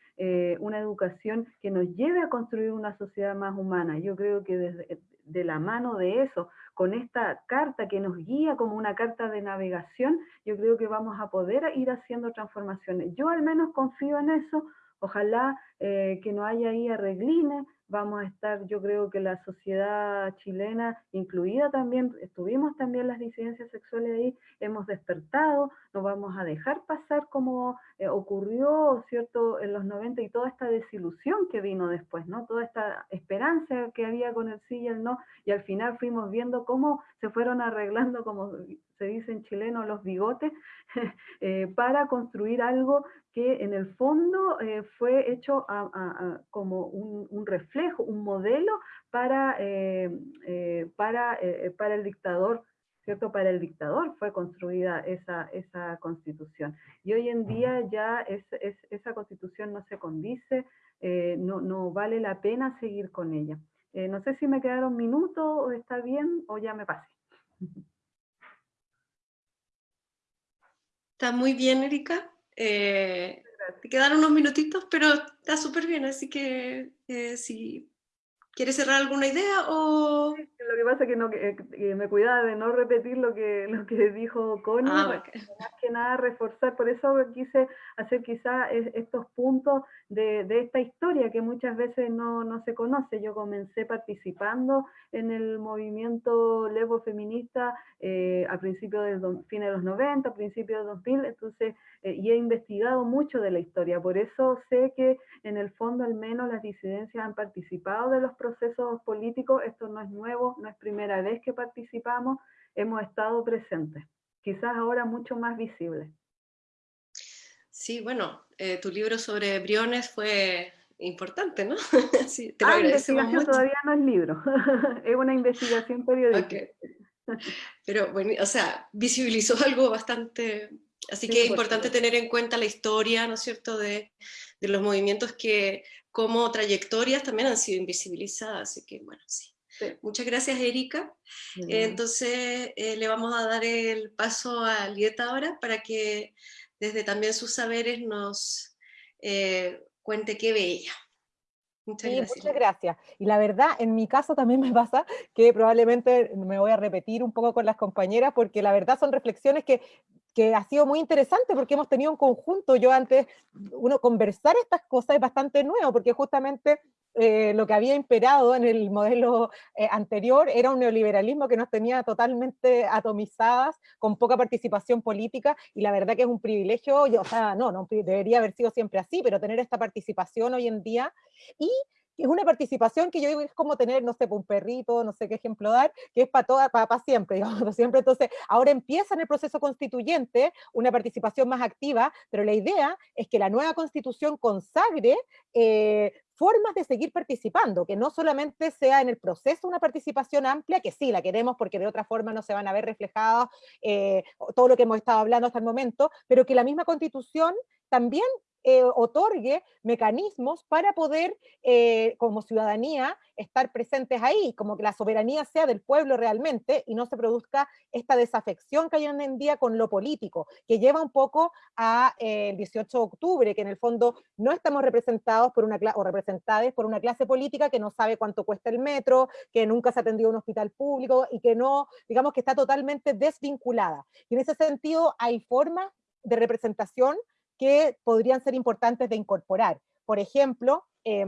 Speaker 3: una educación que nos lleve a construir una sociedad más humana. Yo creo que desde, de la mano de eso, con esta carta que nos guía como una carta de navegación, yo creo que vamos a poder ir haciendo transformaciones. Yo al menos confío en eso, ojalá eh, que no haya ahí arreglines, vamos a estar, yo creo que la sociedad chilena, incluida también, estuvimos también las disidencias sexuales ahí, hemos despertado, no vamos a dejar pasar como eh, ocurrió, ¿cierto?, en los 90 y toda esta desilusión que vino después, ¿no? Toda esta esperanza que había con el sí y el no, y al final fuimos viendo cómo se fueron arreglando, como se dice en chileno, los bigotes, eh, para construir algo que en el fondo eh, fue hecho a, a, a, como un, un, reflejo, un modelo para, eh, para, para el dictador, ¿cierto? Para el dictador fue construida esa, esa constitución. Y hoy en día ya es, es, esa constitución no se condice, no, no, vale la pena seguir con ella. no sé si me quedaron minutos o está bien o ya me pasé.
Speaker 1: Está muy bien, Erika. Eh, te quedaron unos minutitos, pero está súper bien, así que eh, si ¿Quieres cerrar alguna idea o...?
Speaker 3: lo que pasa es que, no, me cuidaba de no repetir lo que, lo que dijo Connie, ah, más que nada reforzar, por eso quise hacer quizá estos puntos de, de, esta historia que muchas veces no, no, se conoce. Yo comencé participando en el movimiento levo feminista eh, a principios del fines de los 90, a principios de 2000, entonces, eh, y he investigado mucho de la historia, por eso sé que en el fondo al menos las disidencias han participado de los procesos políticos, esto no es nuevo, no es primera vez que participamos, hemos estado presentes, quizás ahora mucho más visibles.
Speaker 1: Sí, bueno, eh, tu libro sobre Briones fue importante, ¿no?
Speaker 3: sí, te lo ah, investigación todavía no es libro, es una investigación periodística.
Speaker 1: Pero bueno, o sea, visibilizó algo bastante... Así que es importante tener en cuenta la historia, ¿no es cierto?, de, de los movimientos que como trayectorias también han sido invisibilizadas, así que bueno, sí. Muchas gracias, Erika. entonces, eh, le vamos a dar el paso a Lieta ahora para que desde también sus saberes nos eh, cuente qué ve ella.
Speaker 4: Muchas gracias. Muchas gracias. Y la verdad, en mi caso también me pasa que probablemente me voy a repetir un poco con las compañeras, porque la verdad son reflexiones que que ha sido muy interesante porque hemos tenido un conjunto, yo antes, uno conversar estas cosas es bastante nuevo, porque justamente eh, lo que había imperado en el modelo eh, anterior era un neoliberalismo que nos tenía totalmente atomizadas, con poca participación política, y la verdad que es un privilegio, o sea, no, no debería haber sido siempre así, pero tener esta participación hoy en día, y es una participación que yo digo es como tener, no sé, un perrito, no sé qué ejemplo dar, que es para toda, para, siempre, digamos, siempre. Entonces, ahora empieza en el proceso constituyente una participación más activa, pero la idea es que la nueva constitución consagre eh, formas de seguir participando, que no solamente sea en el proceso una participación amplia, que sí la queremos porque de otra forma no se van a ver reflejados eh, todo lo que hemos estado hablando hasta el momento, pero que la misma constitución también eh, otorgue mecanismos para poder, eh, como ciudadanía, estar presentes ahí, como que la soberanía sea del pueblo realmente y no se produzca esta desafección que hay hoy en día con lo político, que lleva un poco al eh, 18 de octubre, que en el fondo no estamos representados por una o representadas por una clase política que no sabe cuánto cuesta el metro, que nunca se ha atendido un hospital público y que no, digamos que está totalmente desvinculada. Y en ese sentido hay formas de representación que podrían ser importantes de incorporar. Por ejemplo, eh,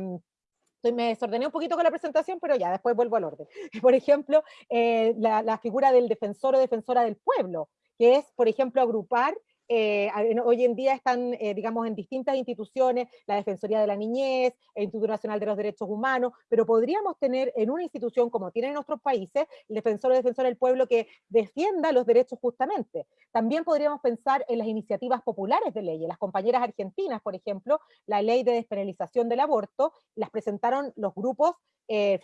Speaker 4: me desordené un poquito con la presentación, pero ya, después vuelvo al orden. Por ejemplo, eh, la, la, figura del defensor o defensora del pueblo, que es, por ejemplo, agrupar eh, hoy en día están, eh, digamos, en distintas instituciones, la Defensoría de la Niñez, el Instituto Nacional de los Derechos Humanos, pero podríamos tener en una institución como tienen en otros países, el defensor o defensora del pueblo que defienda los derechos justamente. También podríamos pensar en las iniciativas populares de leyes. Las compañeras argentinas, por ejemplo, la ley de despenalización del aborto, las presentaron los grupos eh,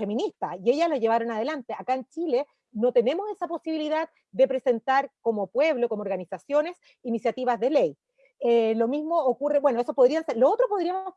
Speaker 4: y ellas lo llevaron adelante. Acá en Chile no tenemos esa posibilidad de presentar como pueblo, como organizaciones, iniciativas de ley. Eh, lo mismo ocurre, bueno, eso podría ser, lo otro podríamos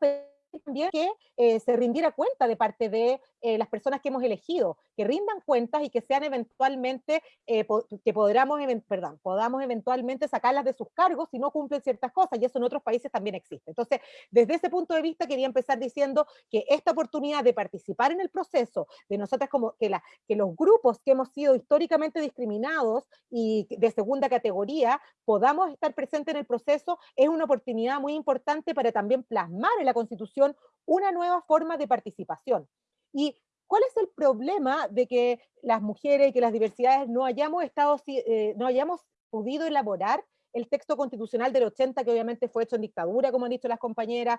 Speaker 4: también que eh, se rindiera cuenta de parte de eh, las personas que hemos elegido, que rindan cuentas y que sean eventualmente, eh, que podamos, perdón, podamos eventualmente sacarlas de sus cargos si no cumplen ciertas cosas, y eso en otros países también existe. Entonces, desde ese punto de vista quería empezar diciendo que esta oportunidad de participar en el proceso, de nosotras como que, la, que los grupos que hemos sido históricamente discriminados y de segunda categoría, podamos estar presentes en el proceso, es una oportunidad muy importante para también plasmar en la Constitución una nueva forma de participación. ¿Y cuál es el problema de que las mujeres y que las diversidades no hayamos, estado, eh, no hayamos podido elaborar el texto constitucional del 80, que obviamente fue hecho en dictadura, como han dicho las compañeras,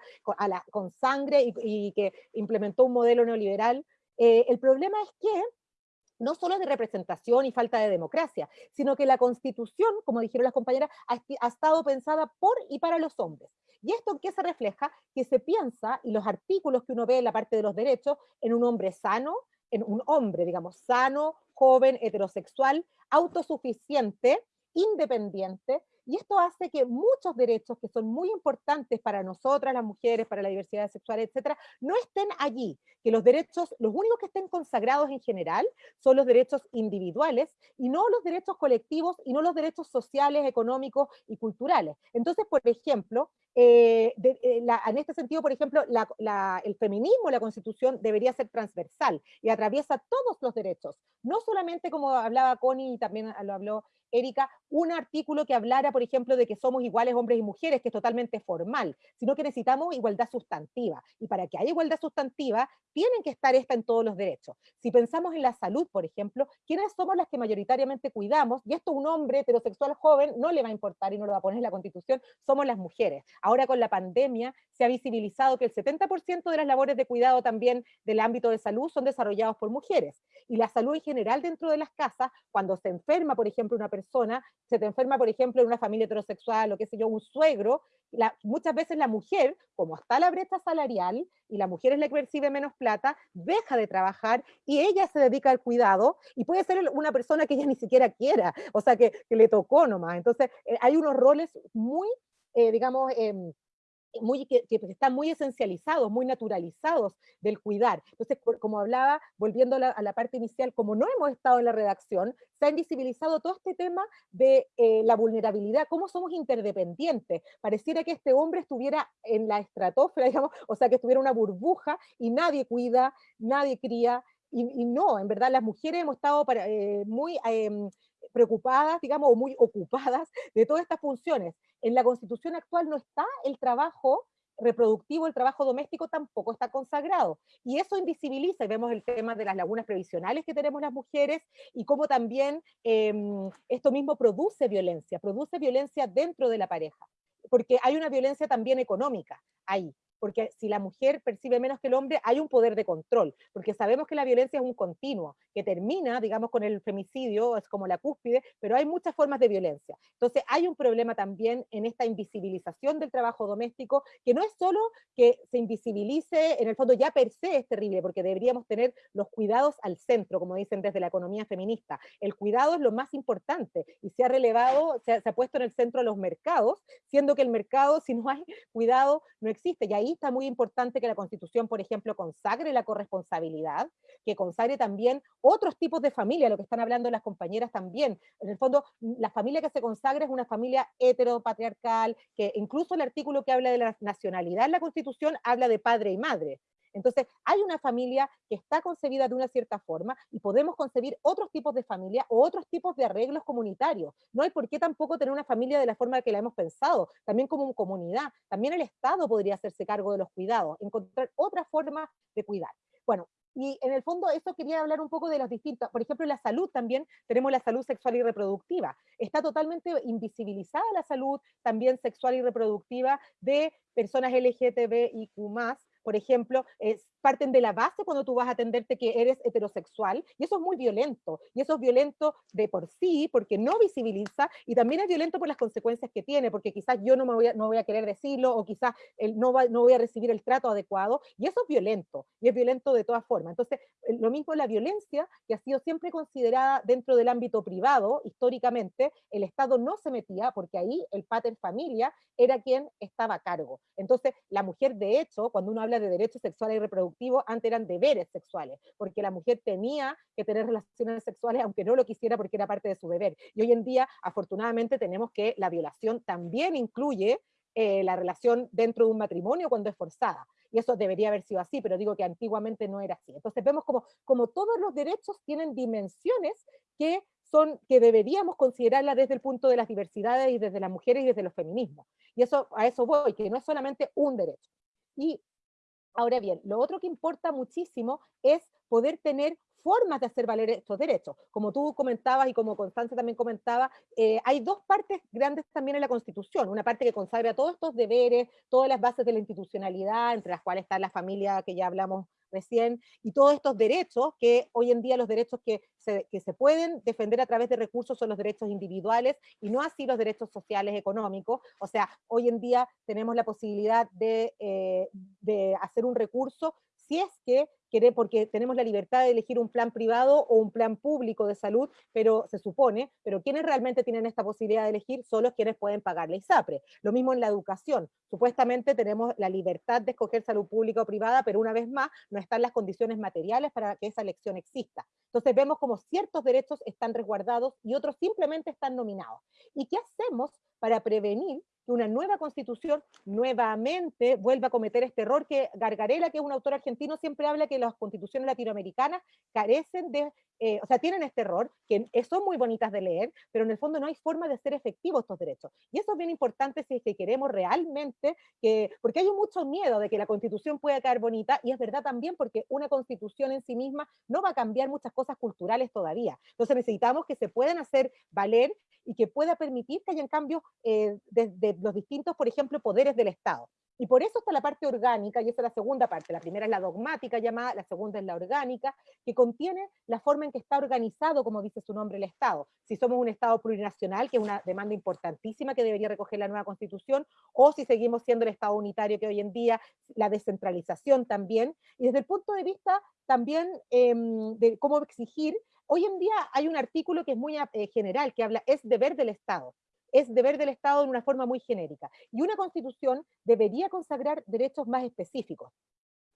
Speaker 4: con, sangre y, que implementó un modelo neoliberal? Eh, el problema es que no solo de representación y falta de democracia, sino que la constitución, como dijeron las compañeras, ha, ha estado pensada por y para los hombres. ¿Y esto en qué se refleja? Que se piensa, y los artículos que uno ve en la parte de los derechos, en un hombre sano, en un hombre, digamos, sano, joven, heterosexual, autosuficiente, independiente, Y esto hace que muchos derechos que son muy importantes para nosotras, las mujeres, para la diversidad sexual, etcétera, no estén allí. Que los derechos, los únicos que estén consagrados en general, son los derechos individuales y no los derechos colectivos y no los derechos sociales, económicos y culturales. Entonces, por ejemplo, eh, eh, en este sentido, por ejemplo, el feminismo, la constitución debería ser transversal y atraviesa todos los derechos, no solamente como hablaba Connie y también lo habló Erika, un artículo que hablara, por ejemplo, de que somos iguales hombres y mujeres, que es totalmente formal, sino que necesitamos igualdad sustantiva. Y para que haya igualdad sustantiva, tienen que estar esta en todos los derechos. Si pensamos en la salud, por ejemplo, ¿quiénes somos las que mayoritariamente cuidamos? Y esto un hombre heterosexual joven no le va a importar y no lo va a poner en la Constitución, somos las mujeres. Ahora con la pandemia se ha visibilizado que el 70% de las labores de cuidado también del ámbito de salud son desarrollados por mujeres. Y la salud en general dentro de las casas, cuando se enferma, por ejemplo, una persona, se te enferma, por ejemplo, en una familia heterosexual o qué sé yo, un suegro, muchas veces la mujer, como está la brecha salarial y la mujer es la que percibe menos plata, deja de trabajar y ella se dedica al cuidado y puede ser una persona que ella ni siquiera quiera, o sea, que, le tocó nomás. Entonces, eh, hay unos roles muy, eh, digamos, em, muy, que, están muy esencializados, muy naturalizados del cuidar. Entonces, como hablaba, volviendo a la, parte inicial, como no hemos estado en la redacción, se ha invisibilizado todo este tema de eh, la vulnerabilidad, cómo somos interdependientes. Pareciera que este hombre estuviera en la estratosfera, digamos, o sea, que estuviera una burbuja y nadie cuida, nadie cría, y, no, en verdad las mujeres hemos estado para, eh, muy em, preocupadas, digamos, o muy ocupadas de todas estas funciones. En la constitución actual no está el trabajo reproductivo, el trabajo doméstico tampoco está consagrado. Y eso invisibiliza, y vemos el tema de las lagunas previsionales que tenemos las mujeres, y cómo también em, esto mismo produce violencia, produce violencia dentro de la pareja, porque hay una violencia también económica ahí porque si la mujer percibe menos que el hombre, hay un poder de control, porque sabemos que la violencia es un continuo, que termina, digamos, con el femicidio, es como la cúspide, pero hay muchas formas de violencia. Entonces hay un problema también en esta invisibilización del trabajo doméstico, que no es solo que se invisibilice, en el fondo ya per se es terrible, porque deberíamos tener los cuidados al centro, como dicen desde la economía feminista. El cuidado es lo más importante, y se ha relevado, se ha, se ha puesto en el centro a los mercados, siendo que el mercado, si no hay cuidado, no existe, y ahí muy importante que la Constitución, por ejemplo, consagre la corresponsabilidad, que consagre también otros tipos de familia, lo que están hablando las compañeras también. En el fondo, la familia que se consagra es una familia heteropatriarcal, que incluso el artículo que habla de la nacionalidad en la Constitución habla de padre y madre. Entonces, hay una familia que está concebida de una cierta forma y podemos concebir otros tipos de familia o otros tipos de arreglos comunitarios. No hay por qué tampoco tener una familia de la forma que la hemos pensado, también como comunidad. También el Estado podría hacerse cargo de los cuidados, encontrar otra forma de cuidar. Bueno, y en el fondo eso quería hablar un poco de las distintas, por ejemplo, la salud también tenemos la salud sexual y reproductiva. Está totalmente invisibilizada la salud también sexual y reproductiva de personas LGTBIQ+, por ejemplo, parten de la base cuando tú vas a atenderte que eres heterosexual, y eso es muy violento, y eso es violento de por sí, porque no visibiliza, y también es violento por las consecuencias que tiene, porque quizás yo no me voy a, no voy a querer decirlo, o quizás no, no voy a recibir el trato adecuado, y eso es violento, y es violento de todas formas. Entonces, lo mismo la violencia, que ha sido siempre considerada dentro del ámbito privado, históricamente, el Estado no se metía, porque ahí el pater familia era quien estaba a cargo. Entonces, la mujer, de hecho, cuando uno habla de derechos sexuales y reproductivos, antes eran deberes sexuales, porque la mujer tenía que tener relaciones sexuales aunque no lo quisiera porque era parte de su deber. Y hoy en día, afortunadamente, tenemos que la violación también incluye eh, la relación dentro de un matrimonio cuando es forzada. Y eso debería haber sido así, pero digo que antiguamente no era así. Entonces vemos como, como todos los derechos tienen dimensiones que son que deberíamos considerarla desde el punto de las diversidades y desde las mujeres y desde los feminismos. Y eso, a eso voy, que no es solamente un derecho. Y Ahora bien, lo otro que importa muchísimo es poder tener formas de hacer valer estos derechos. Como tú comentabas y como Constanza también comentaba, eh, hay dos partes grandes también en la Constitución. Una parte que consagra todos estos deberes, todas las bases de la institucionalidad, entre las cuales está la familia que ya hablamos recién, y todos estos derechos, que hoy en día los derechos que se, que se pueden defender a través de recursos son los derechos individuales, y no así los derechos sociales económicos. O sea, hoy en día tenemos la posibilidad de, eh, de hacer un recurso si es que porque tenemos la libertad de elegir un plan privado o un plan público de salud, pero se supone, pero quienes realmente tienen esta posibilidad de elegir son los quienes pueden pagar la ISAPRE. Lo mismo en la educación. Supuestamente tenemos la libertad de escoger salud pública o privada, pero una vez más no están las condiciones materiales para que esa elección exista. Entonces vemos como ciertos derechos están resguardados y otros simplemente están nominados. ¿Y qué hacemos para prevenir que una nueva constitución nuevamente vuelva a cometer este error que Gargarela, que es un autor argentino, siempre habla que las constituciones latinoamericanas carecen de, eh, o sea, tienen este error, que son muy bonitas de leer, pero en el fondo no hay forma de hacer efectivos estos derechos. Y eso es bien importante si es que queremos realmente que, porque hay mucho miedo de que la constitución pueda caer bonita, y es verdad también porque una constitución en sí misma no va a cambiar muchas cosas culturales todavía. Entonces necesitamos que se puedan hacer valer y que pueda permitir que hayan cambios eh, los distintos, por ejemplo, poderes del Estado. Y por eso está la parte orgánica, y esa es la segunda parte. La primera es la dogmática llamada, la segunda es la orgánica, que contiene la forma en que está organizado, como dice su nombre, el Estado. Si somos un Estado plurinacional, que es una demanda importantísima que debería recoger la nueva Constitución, o si seguimos siendo el Estado unitario que hoy en día, la descentralización también. Y desde el punto de vista también em, de cómo exigir Hoy en día hay un artículo que es muy eh, general, que habla, es deber del Estado. Es deber del Estado en una forma muy genérica. Y una constitución debería consagrar derechos más específicos.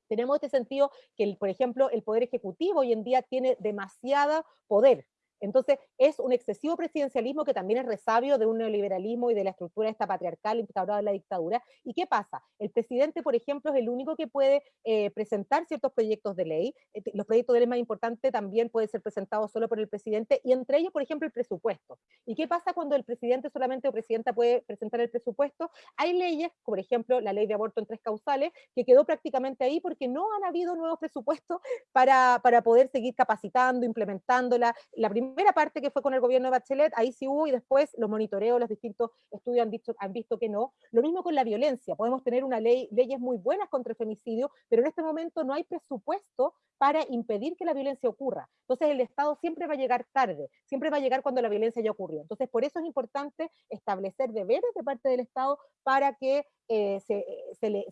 Speaker 4: Tenemos este sentido que, por ejemplo, el Poder Ejecutivo hoy en día tiene demasiado poder, entonces, es un excesivo presidencialismo que también es resabio de un neoliberalismo y de la estructura esta patriarcal instaurada en la dictadura. ¿Y qué pasa? El presidente, por ejemplo, es el único que puede eh, presentar ciertos proyectos de ley. Eh, los proyectos de ley más importantes también pueden ser presentados solo por el presidente, y entre ellos, por ejemplo, el presupuesto. ¿Y qué pasa cuando el presidente solamente o presidenta puede presentar el presupuesto? Hay leyes, por ejemplo, la ley de aborto en tres causales, que quedó prácticamente ahí porque no han habido nuevos presupuestos para, para poder seguir capacitando, implementándola. La primera primera parte que fue con el gobierno de Bachelet, ahí sí hubo, y después los monitoreos, los distintos estudios han, dicho, han visto que no. Lo mismo con la violencia, podemos tener una ley, leyes muy buenas contra el femicidio, pero en este momento no hay presupuesto para impedir que la violencia ocurra. Entonces el Estado siempre va a llegar tarde, siempre va a llegar cuando la violencia ya ocurrió. Entonces por eso es importante establecer deberes de parte del Estado para que eh, se,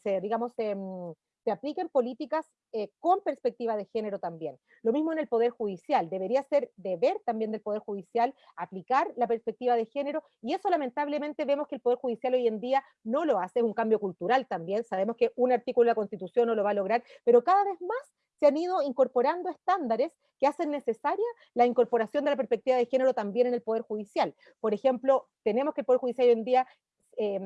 Speaker 4: se, digamos, se, mm, se apliquen políticas eh, con perspectiva de género también. Lo mismo en el Poder Judicial, debería ser deber también del Poder Judicial aplicar la perspectiva de género, y eso lamentablemente vemos que el Poder Judicial hoy en día no lo hace, es un cambio cultural también, sabemos que un artículo de la Constitución no lo va a lograr, pero cada vez más se han ido incorporando estándares que hacen necesaria la incorporación de la perspectiva de género también en el Poder Judicial. Por ejemplo, tenemos que el Poder Judicial hoy en día eh,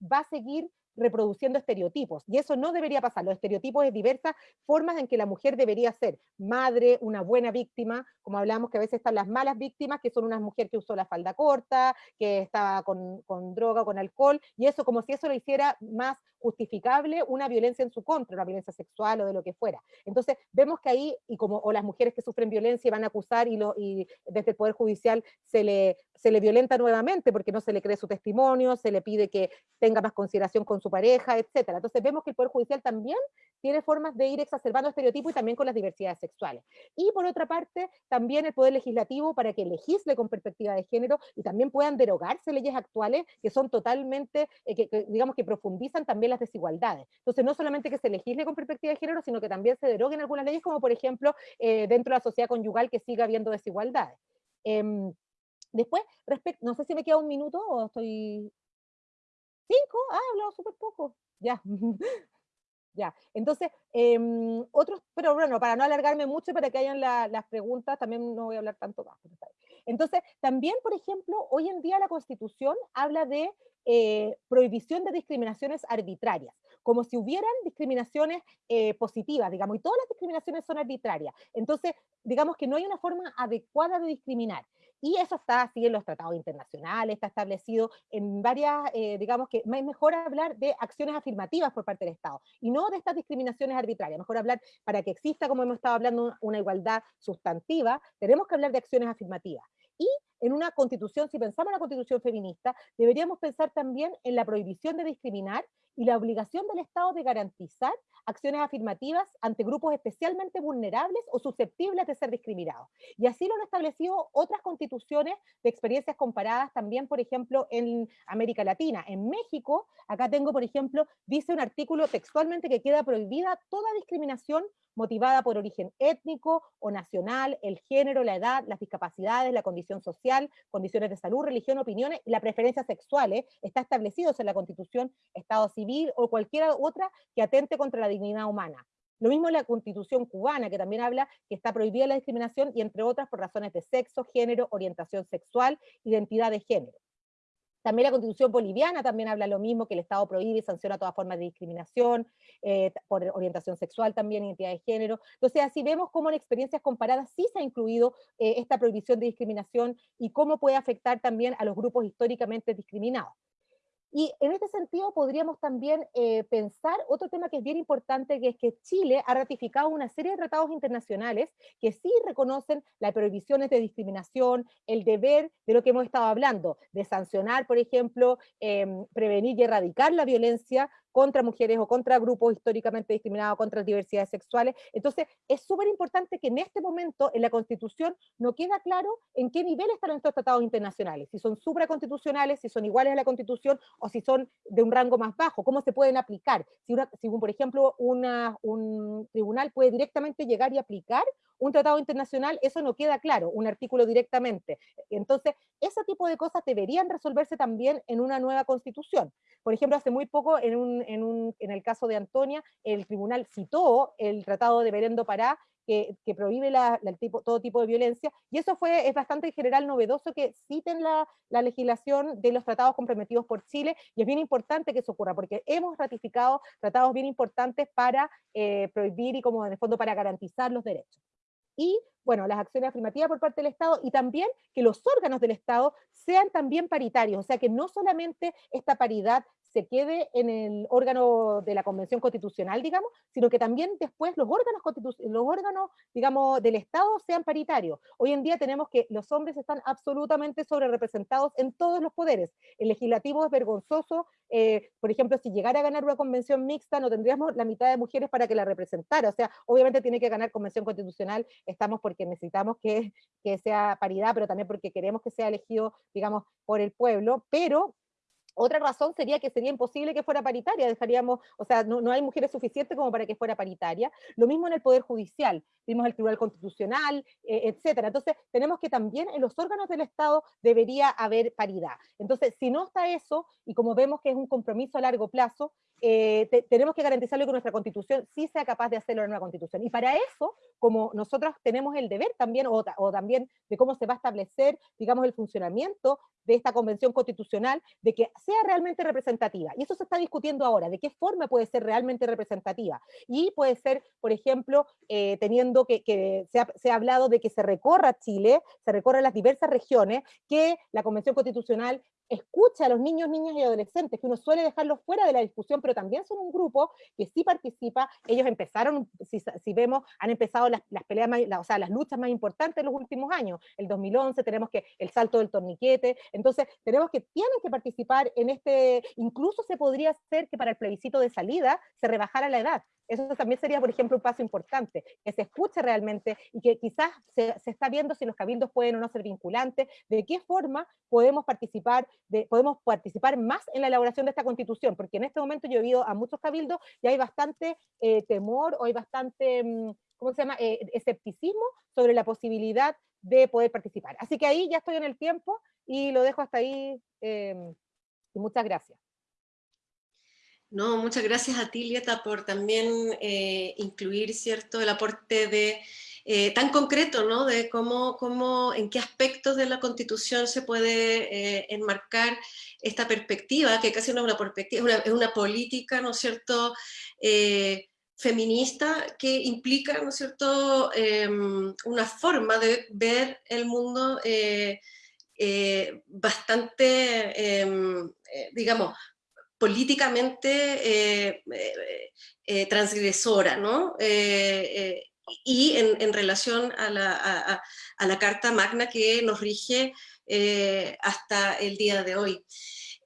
Speaker 4: va a seguir reproduciendo estereotipos, y eso no debería pasar. Los estereotipos es diversas formas en que la mujer debería ser madre, una buena víctima, como hablamos que a veces están las malas víctimas, que son unas mujeres que usó la falda corta, que estaba con, con droga con alcohol, y eso como si eso lo hiciera más justificable una violencia en su contra, una violencia sexual o de lo que fuera. Entonces, vemos que ahí, y como o las mujeres que sufren violencia van a acusar y, y desde el Poder Judicial se le, se le violenta nuevamente porque no se le cree su testimonio, se le pide que tenga más consideración con su pareja, etc. Entonces vemos que el Poder Judicial también tiene formas de ir exacerbando estereotipos y también con las diversidades sexuales. Y por otra parte, también el Poder Legislativo para que legisle con perspectiva de género y también puedan derogarse leyes actuales que son totalmente, eh, que, digamos que profundizan también las desigualdades. Entonces no solamente que se legisle con perspectiva de género, sino que también se deroguen algunas leyes, como por ejemplo eh, dentro de la sociedad conyugal que siga habiendo desigualdades. Em, después, respecto, no sé si me queda un minuto o estoy... ¿Cinco? Ah, he hablado súper poco. Ya. Ya, entonces, em, otros, pero bueno, para no alargarme mucho, para que hayan las preguntas, también no voy a hablar tanto más. Entonces, también, por ejemplo, hoy en día la Constitución habla de eh, prohibición de discriminaciones arbitrarias, como si hubieran discriminaciones eh, positivas, digamos, y todas las discriminaciones son arbitrarias. Entonces, digamos que no hay una forma adecuada de discriminar. Y eso está así en los tratados internacionales, está establecido en varias, eh, digamos que es mejor hablar de acciones afirmativas por parte del Estado, y no de estas discriminaciones arbitrarias. Mejor hablar, para que exista, como hemos estado hablando, una igualdad sustantiva, tenemos que hablar de acciones afirmativas. Y en una constitución, si pensamos en una constitución feminista, deberíamos pensar también en la prohibición de discriminar y la obligación del Estado de garantizar acciones afirmativas ante grupos especialmente vulnerables o susceptibles de ser discriminados. Y así lo han establecido otras constituciones de experiencias comparadas también, por ejemplo, en América Latina. En México, acá tengo, por ejemplo, dice un artículo textualmente que queda prohibida toda discriminación motivada por origen étnico o nacional, el género, la edad, las discapacidades, la condición social, condiciones de salud, religión, opiniones y la preferencia sexuales, está establecidos en la Constitución, Estado civil o cualquier otra que atente contra la dignidad humana. Lo mismo en la Constitución cubana, que también habla que está prohibida la discriminación y entre otras por razones de sexo, género, orientación sexual, identidad de género. También la constitución boliviana también habla lo mismo, que el Estado prohíbe y sanciona toda forma de discriminación, eh, por orientación sexual también, identidad de género. Entonces así vemos cómo en experiencias comparadas sí se ha incluido eh, esta prohibición de discriminación y cómo puede afectar también a los grupos históricamente discriminados. Y en este sentido podríamos también eh, pensar otro tema que es bien importante, que es que Chile ha ratificado una serie de tratados internacionales que sí reconocen las prohibiciones de discriminación, el deber de lo que hemos estado hablando, de sancionar, por ejemplo, em, prevenir y erradicar la violencia contra mujeres o contra grupos históricamente discriminados, contra diversidades sexuales. Entonces, es súper importante que en este momento en la Constitución no queda claro en qué nivel están estos tratados internacionales, si son supraconstitucionales, si son iguales a la Constitución o si son de un rango más bajo, cómo se pueden aplicar. Si, una, si por ejemplo, una, un tribunal puede directamente llegar y aplicar un tratado internacional, eso no queda claro, un artículo directamente. Entonces, ese tipo de cosas deberían resolverse también en una nueva constitución. Por ejemplo, hace muy poco, en, un, en, un, en el caso de Antonia, el tribunal citó el tratado de Berendo Pará, que, que, prohíbe la, tipo, todo tipo de violencia, y eso fue, es bastante en general novedoso que citen la, la, legislación de los tratados comprometidos por Chile, y es bien importante que eso ocurra, porque hemos ratificado tratados bien importantes para eh, prohibir y como en el fondo para garantizar los derechos. Y bueno, las acciones afirmativas por parte del Estado y también que los órganos del Estado sean también paritarios, o sea que no solamente esta paridad se quede en el órgano de la Convención Constitucional, digamos, sino que también después los órganos, los órganos digamos, del Estado sean paritarios. Hoy en día tenemos que los hombres están absolutamente sobre representados en todos los poderes. El legislativo es vergonzoso, eh, por ejemplo, si llegara a ganar una convención mixta, no tendríamos la mitad de mujeres para que la representara, o sea, obviamente tiene que ganar convención constitucional, estamos porque necesitamos que, que sea paridad, pero también porque queremos que sea elegido, digamos, por el pueblo, pero otra razón sería que sería imposible que fuera paritaria, dejaríamos, o sea, no, no, hay mujeres suficientes como para que fuera paritaria. Lo mismo en el Poder Judicial, vimos el Tribunal Constitucional, eh, etcétera. Entonces, tenemos que también en los órganos del Estado debería haber paridad. Entonces, si no está eso, y como vemos que es un compromiso a largo plazo, eh, tenemos que garantizarlo que nuestra constitución sí sea capaz de hacerlo en una constitución. Y para eso, como nosotros tenemos el deber también, o, o, también de cómo se va a establecer, digamos, el funcionamiento de esta convención constitucional, de que sea realmente representativa. Y eso se está discutiendo ahora, de qué forma puede ser realmente representativa. Y puede ser, por ejemplo, eh, teniendo que, que se, ha, se, ha, hablado de que se recorra Chile, se recorra las diversas regiones, que la convención constitucional escucha a los niños, niñas y adolescentes, que uno suele dejarlos fuera de la discusión, pero también son un grupo que sí participa, ellos empezaron, si, si vemos, han empezado las, las peleas, más, la, o sea, las luchas más importantes en los últimos años, el 2011 tenemos que el salto del torniquete, entonces tenemos que, tienen que participar en este, incluso se podría hacer que para el plebiscito de salida se rebajara la edad, eso también sería, por ejemplo, un paso importante, que se escuche realmente y que quizás se, está viendo si los cabildos pueden o no ser vinculantes, de qué forma podemos participar, de, podemos participar más en la elaboración de esta constitución, porque en este momento yo he oído a muchos cabildos y hay bastante eh, temor o hay bastante, mm, ¿cómo se llama?, eh, escepticismo sobre la posibilidad de poder participar. Así que ahí ya estoy en el tiempo y lo dejo hasta ahí, eh, y muchas gracias.
Speaker 1: No, muchas gracias a ti, Lieta, por también eh, incluir, ¿cierto?, el aporte de, eh, tan concreto, ¿no?, de cómo, cómo, en qué aspectos de la Constitución se puede eh, enmarcar esta perspectiva, que casi no es una perspectiva, es una, política, ¿no cierto?, feminista que implica, ¿no cierto?, em, una forma de ver el mundo bastante, em, digamos, políticamente eh, eh, eh, transgresora, ¿no? y en, relación a la, Carta Magna que nos rige hasta el día de hoy.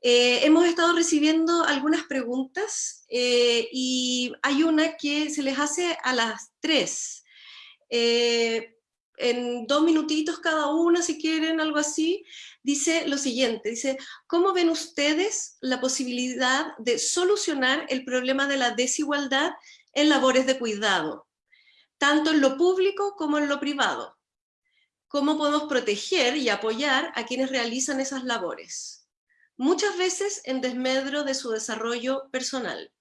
Speaker 1: Hemos estado recibiendo algunas preguntas y hay una que se les hace a las tres. Eh, en dos minutitos cada una, si quieren, algo así, dice lo siguiente, dice, ¿cómo ven ustedes la posibilidad de solucionar el problema de la desigualdad en labores de cuidado, tanto en lo público como en lo privado? ¿Cómo podemos proteger y apoyar a quienes realizan esas labores? Muchas veces en desmedro de su desarrollo personal.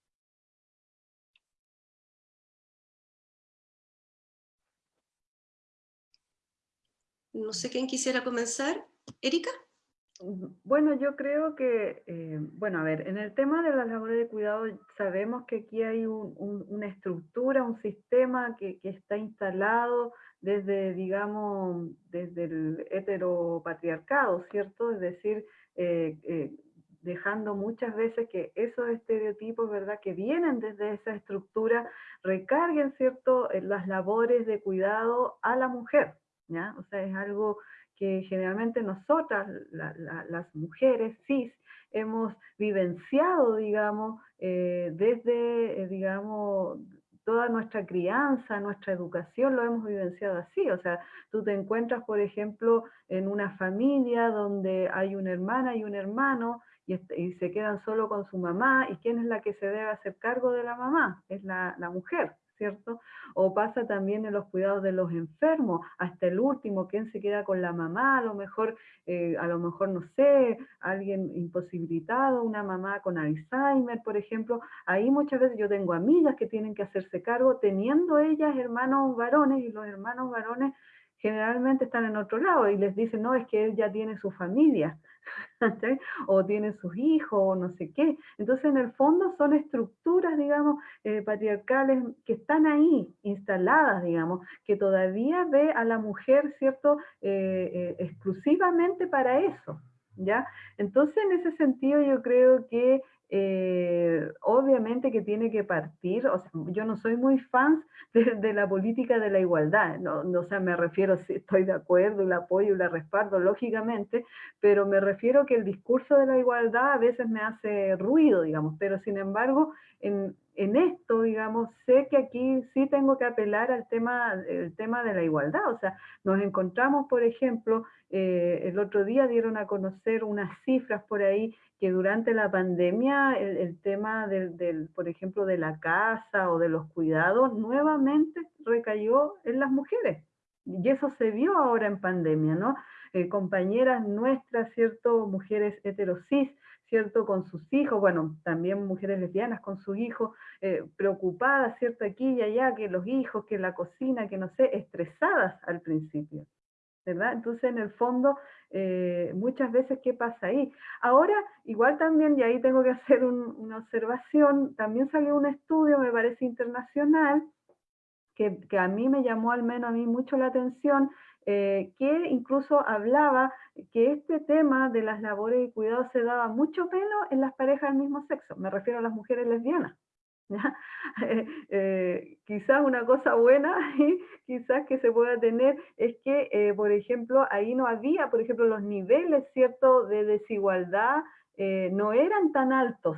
Speaker 1: No sé quién quisiera comenzar. ¿Erika?
Speaker 3: Bueno, yo creo que, eh, bueno, a ver, en el tema de las labores de cuidado sabemos que aquí hay una estructura, un sistema que, está instalado desde, digamos, desde el heteropatriarcado, ¿cierto? Es decir, eh, eh, dejando muchas veces que esos estereotipos, ¿verdad?, que vienen desde esa estructura, recarguen, ¿cierto?, las labores de cuidado a la mujer, o sea, es algo que generalmente nosotras, las mujeres cis, hemos vivenciado, digamos, eh, desde, eh, digamos, toda nuestra crianza, nuestra educación, lo hemos vivenciado así. O sea, tú te encuentras, por ejemplo, en una familia donde hay una hermana y un hermano, y, se quedan solo con su mamá, ¿y quién es la que se debe hacer cargo de la mamá? Es la mujer. ¿Cierto? O pasa también en los cuidados de los enfermos, hasta el último, ¿quién se queda con la mamá? A lo mejor, eh, a lo mejor, no sé, alguien imposibilitado, una mamá con Alzheimer, por ejemplo. Ahí muchas veces yo tengo amigas que tienen que hacerse cargo, teniendo ellas hermanos varones, y los hermanos varones generalmente están en otro lado, y les dicen, no, es que él ya tiene su familia, o tiene sus hijos, o no sé qué. Entonces, en el fondo son estructuras, digamos, eh, patriarcales que están ahí, instaladas, digamos, que todavía ve a la mujer, ¿cierto?, eh, eh, exclusivamente para eso, ¿ya? Entonces, en ese sentido, yo creo que eh, obviamente que tiene que partir, o sea, yo no soy muy fan de, la política de la igualdad, no, no, o me refiero, si estoy de acuerdo y la apoyo y la respaldo, lógicamente, pero me refiero que el discurso de la igualdad a veces me hace ruido, digamos, pero sin embargo, en, en esto, digamos, sé que aquí sí tengo que apelar al tema, el tema de la igualdad, o sea, nos encontramos, por ejemplo, eh, el otro día dieron a conocer unas cifras por ahí que durante la pandemia el, tema del, por ejemplo, de la casa o de los cuidados nuevamente recayó en las mujeres. Y eso se vio ahora en pandemia, ¿no? Eh, compañeras nuestras, ¿cierto? Mujeres heterosis, ¿cierto? Con sus hijos, bueno, también mujeres lesbianas con sus hijos, eh, preocupadas, ¿cierto? Aquí y allá, que los hijos, que la cocina, que no sé, estresadas al principio. ¿verdad? Entonces, en el fondo, eh, muchas veces, ¿qué pasa ahí? Ahora, igual también, y ahí tengo que hacer una observación, también salió un estudio, me parece internacional, que, a mí me llamó al menos a mí mucho la atención, eh, que incluso hablaba que este tema de las labores y cuidados se daba mucho menos en las parejas del mismo sexo, me refiero a las mujeres lesbianas. Eh, eh, quizás una cosa buena y quizás que se pueda tener es que, eh, por ejemplo, ahí no había, por ejemplo, los niveles, ¿cierto?, de desigualdad no eran tan altos,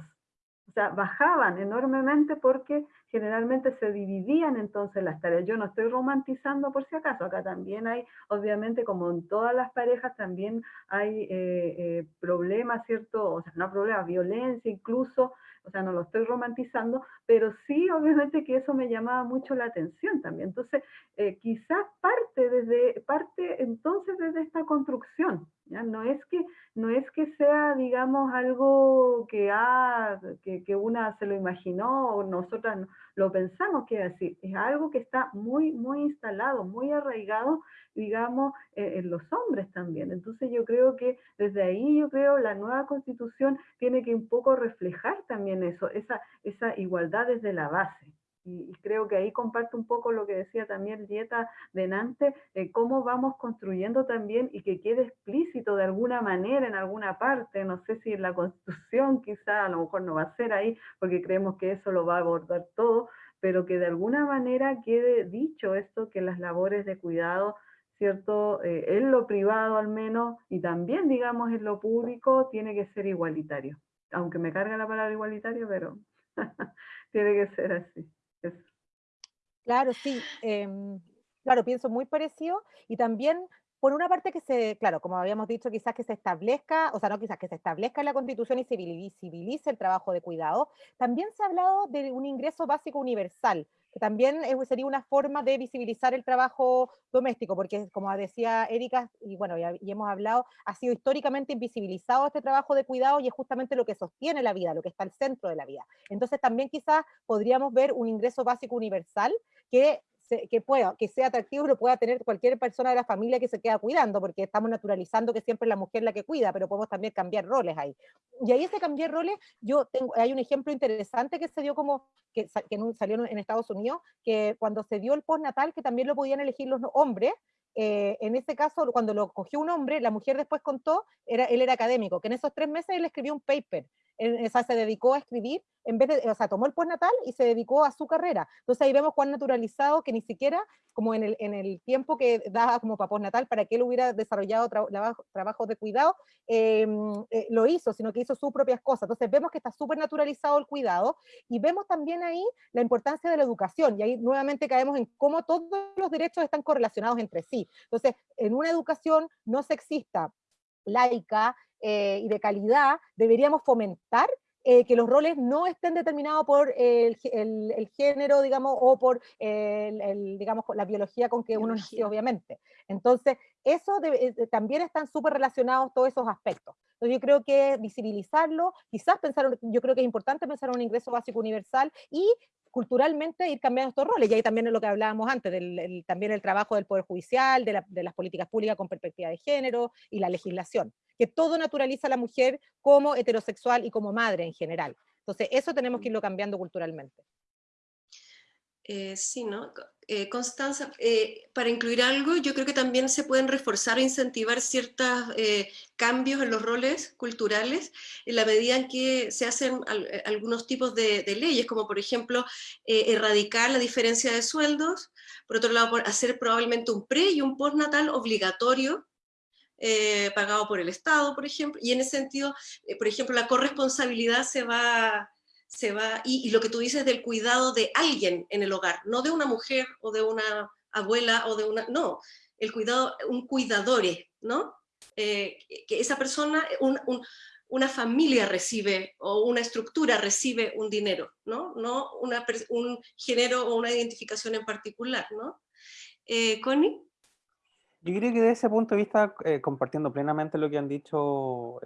Speaker 3: sea, bajaban enormemente porque generalmente se dividían entonces las tareas. Yo no estoy romantizando por si acaso, acá también hay, obviamente como en todas las parejas, también hay problemas, ¿cierto? O sea, no problemas, violencia incluso, o sea, no lo estoy romantizando, pero sí, obviamente que eso me llamaba mucho la atención también. Entonces, eh, quizás parte desde, parte entonces desde esta construcción, No es que, no es que sea, digamos, algo que, ah, que, que una se lo imaginó o nosotras lo pensamos que es así, es algo que está muy, muy instalado, muy arraigado, digamos, eh, en los hombres también. Entonces yo creo que desde ahí, yo creo, la nueva constitución tiene que un poco reflejar también eso, esa, esa igualdad desde la base. Y, creo que ahí comparto un poco lo que decía también Dieta Denante, eh, cómo vamos construyendo también y que quede explícito de alguna manera en alguna parte, no sé si en la Constitución quizá, a lo mejor no va a ser ahí, porque creemos que eso lo va a abordar todo, pero que de alguna manera quede dicho esto, que las labores de cuidado ¿cierto? Eh, en lo privado al menos y también, digamos, en lo público tiene que ser igualitario. Aunque me carga la palabra igualitario, pero tiene que ser así.
Speaker 4: Claro, sí. Em, claro, pienso muy parecido y también por una parte que se, claro, como habíamos dicho, quizás que se establezca, o sea, no quizás que se establezca en la Constitución y se visibilice el trabajo de cuidado, también se ha hablado de un ingreso básico universal, también sería una forma de visibilizar el trabajo doméstico, porque como decía Erika, y bueno, ya, hemos hablado, ha sido históricamente invisibilizado este trabajo de cuidado y es justamente lo que sostiene la vida, lo que está al centro de la vida. Entonces también quizás podríamos ver un ingreso básico universal que que, pueda, que sea atractivo lo pueda tener cualquier persona de la familia que se queda cuidando, porque estamos naturalizando que siempre es la mujer la que cuida, pero podemos también cambiar roles ahí. Y ahí ese cambiar roles, yo tengo, hay un ejemplo interesante que se dio como, que, que salió en Estados Unidos, que cuando se dio el postnatal, que también lo podían elegir los hombres, eh, en ese caso, cuando lo cogió un hombre, la mujer después contó, era, él era académico, que en esos tres meses él escribió un paper, o sea, se dedicó a escribir, en vez de, o sea, tomó el postnatal y se dedicó a su carrera. Entonces ahí vemos cuán naturalizado que ni siquiera, como en el, en el tiempo que daba como para postnatal, para que él hubiera desarrollado trabajo, de cuidado, em, eh, lo hizo, sino que hizo sus propias cosas. Entonces vemos que está súper naturalizado el cuidado y vemos también ahí la importancia de la educación y ahí nuevamente caemos en cómo todos los derechos están correlacionados entre sí. Entonces, en una educación no sexista, laica eh, y de calidad, deberíamos fomentar eh, que los roles no estén determinados por el, género, digamos, o por el, digamos, la biología con que uno nació, obviamente. Entonces, eso eh, también están súper relacionados todos esos aspectos. Entonces, yo creo que visibilizarlo, quizás pensar, yo creo que es importante pensar en un ingreso básico universal y culturalmente ir cambiando estos roles, y ahí también es lo que hablábamos antes, del, también el trabajo del Poder Judicial, de, de, las políticas públicas con perspectiva de género y la legislación, que todo naturaliza a la mujer como heterosexual y como madre en general. Entonces eso tenemos que irlo cambiando culturalmente.
Speaker 1: Eh, sí, ¿no? Eh, Constanza, eh, para incluir algo, yo creo que también se pueden reforzar e incentivar ciertos cambios en los roles culturales en la medida en que se hacen algunos tipos de, leyes, como por ejemplo erradicar la diferencia de sueldos, por otro lado hacer probablemente un pre y un postnatal obligatorio pagado por el Estado, por ejemplo, y en ese sentido, por ejemplo, la corresponsabilidad se va se va, y, lo que tú dices del cuidado de alguien en el hogar, no de una mujer o de una abuela o de una, no, el cuidado, un cuidadore, ¿no? Eh, que esa persona, una familia recibe o una estructura recibe un dinero, ¿no? No una, un género o una identificación en particular, ¿no? Eh, Connie.
Speaker 2: Yo creo que desde ese punto de vista, eh, compartiendo plenamente lo que han dicho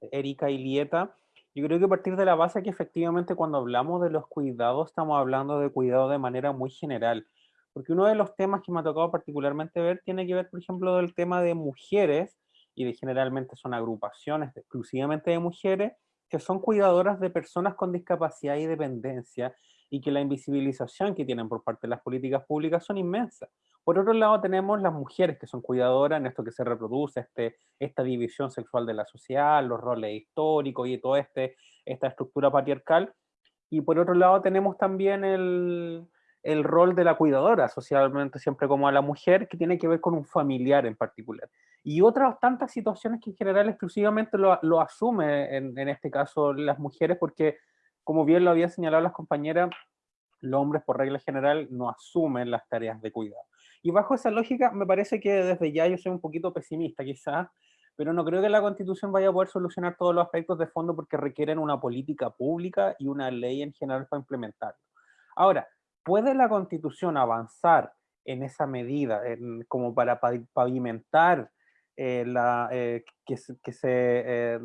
Speaker 2: Erika y Lieta, yo creo que a partir de la base que efectivamente cuando hablamos de los cuidados, estamos hablando de cuidado de manera muy general. Porque uno de los temas que me ha tocado particularmente ver tiene que ver, por ejemplo, del tema de mujeres, y de generalmente son agrupaciones exclusivamente de mujeres, que son cuidadoras de personas con discapacidad y dependencia, y que la invisibilización que tienen por parte de las políticas públicas son inmensas. Por otro lado tenemos las mujeres que son cuidadoras en esto que se reproduce, este, esta división sexual de la sociedad, los roles históricos y toda este, esta estructura patriarcal. Y por otro lado tenemos también el, el rol de la cuidadora, socialmente siempre como a la mujer, que tiene que ver con un familiar en particular. Y otras tantas situaciones que en general exclusivamente lo, lo asume en, en este caso las mujeres, porque como bien lo había señalado las compañeras, los hombres por regla general no asumen las tareas de cuidado. Y bajo esa lógica, me parece que desde ya yo soy un poquito pesimista quizás, pero no creo que la Constitución vaya a poder solucionar todos los aspectos de fondo porque requieren una política pública y una ley en general para implementarlo. Ahora, ¿puede la Constitución avanzar en esa medida como para pavimentar eh, la, eh, que, que, se eh,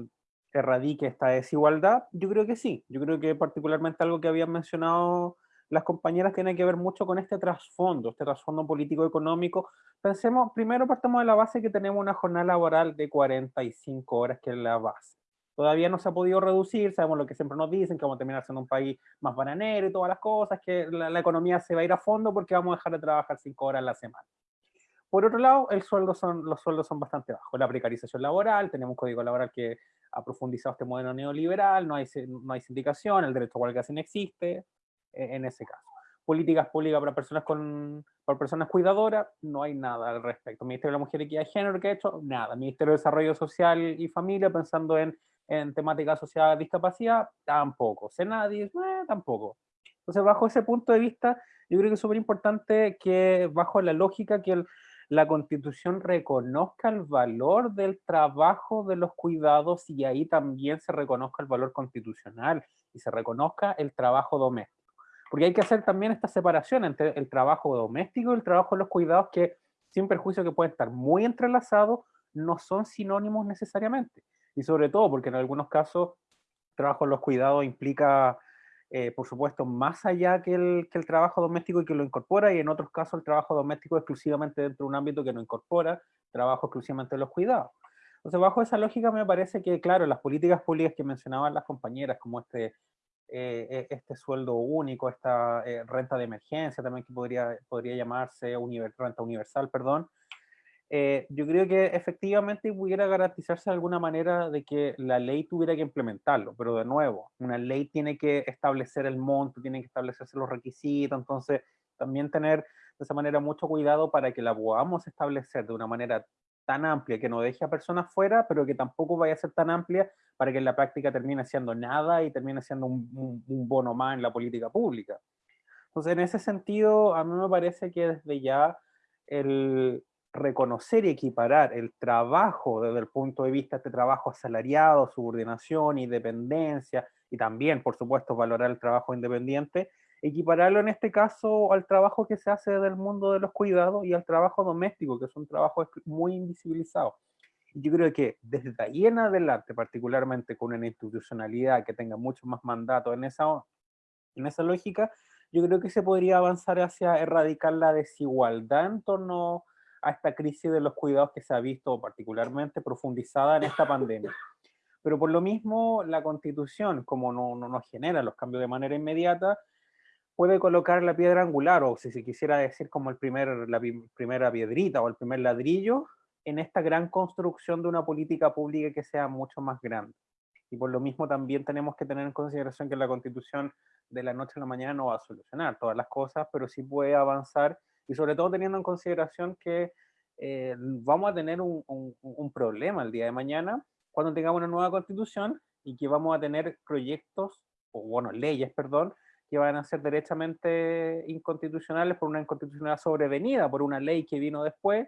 Speaker 2: erradique esta desigualdad? Yo creo que sí. Yo creo que particularmente algo que habían mencionado las compañeras tienen que ver mucho con este trasfondo, este trasfondo político-económico. Pensemos, primero partamos de la base que tenemos una jornada laboral de 45 horas, que es la base. Todavía no se ha podido reducir, sabemos lo que siempre nos dicen, que vamos a terminar siendo un país más bananero y todas las cosas, que la, economía se va a ir a fondo porque vamos a dejar de trabajar 5 horas a la semana. Por otro lado, el sueldo son, los sueldos son bastante bajos. La precarización laboral, tenemos un código laboral que ha profundizado este modelo neoliberal, no hay, no hay sindicación, el derecho a huelga no existe, e-, en ese caso. políticas públicas para personas con para personas cuidadoras, no hay nada al respecto. Ministerio de la Mujer y Equidad de Género, ¿qué ha hecho? Nada. Ministerio de Desarrollo Social y Familia, pensando en, en temática asociada a discapacidad, tampoco. Senadis, eh, tampoco. Entonces, bajo ese punto de vista, yo creo que es súper importante que, bajo la lógica que la Constitución reconozca el valor del trabajo de los cuidados y ahí también se reconozca el valor constitucional y se reconozca el trabajo doméstico. Porque hay que hacer también esta separación entre el trabajo doméstico y el trabajo de los cuidados que, sin perjuicio que pueden estar muy entrelazados, no son sinónimos necesariamente. Y sobre todo porque en algunos casos trabajo en los cuidados implica, eh, por supuesto, más allá que el, trabajo doméstico y que lo incorpora, y en otros casos el trabajo doméstico exclusivamente dentro de un ámbito que no incorpora trabajo exclusivamente de los cuidados. Entonces, bajo esa lógica me parece que, claro, las políticas públicas que mencionaban las compañeras, como este eh, e, este sueldo único, esta eh, renta de emergencia también que podría, podría llamarse renta universal, perdón, eh, yo creo que efectivamente pudiera garantizarse de alguna manera de que la ley tuviera que implementarlo, pero de nuevo, una ley tiene que establecer el monto, tiene que establecerse los requisitos, entonces también tener de esa manera mucho cuidado para que la podamos establecer de una manera tan amplia que no deje a personas fuera, pero que tampoco vaya a ser tan amplia para que en la práctica termine siendo nada y termine siendo un, bono más en la política pública. Entonces, en ese sentido, a mí me parece que desde ya el reconocer y equiparar el trabajo desde el punto de vista de este trabajo asalariado, subordinación y dependencia, y también, por supuesto, valorar el trabajo independiente, equipararlo en este caso al trabajo que se hace del mundo de los cuidados y al trabajo doméstico, que es un trabajo muy invisibilizado. Yo creo que desde ahí en adelante, particularmente con una institucionalidad que tenga mucho más mandato en esa, en esa lógica, yo creo que se podría avanzar hacia erradicar la desigualdad en torno a esta crisis de los cuidados que se ha visto particularmente profundizada en esta pandemia. Pero por lo mismo, la constitución, como no, no nos genera los cambios de manera inmediata, puede colocar la piedra angular, o si se quisiera decir como el primer, la primera piedrita o el primer ladrillo, en esta gran construcción de una política pública que sea mucho más grande. Y por lo mismo también tenemos que tener en consideración que la constitución de la noche a la mañana no va a solucionar todas las cosas, pero sí puede avanzar, y sobre todo teniendo en consideración que eh, vamos a tener un, un problema el día de mañana cuando tengamos una nueva constitución y que vamos a tener proyectos, o bueno, leyes, perdón, que van a ser derechamente inconstitucionales por una inconstitucionalidad sobrevenida, por una ley que vino después,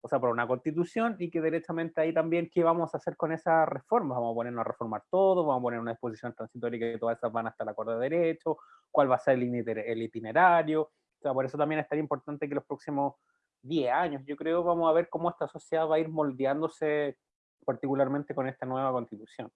Speaker 2: o sea, por una constitución, y que derechamente ahí también, ¿qué vamos a hacer con esas reformas? Vamos a ponernos a reformar todo, vamos a poner una disposición transitoria que todas esas van hasta el acuerdo de derecho, cuál va a ser el itinerario, sea, por eso también es tan importante que los próximos 10 años, yo creo, vamos a ver cómo esta sociedad va a ir moldeándose particularmente con esta nueva constitución.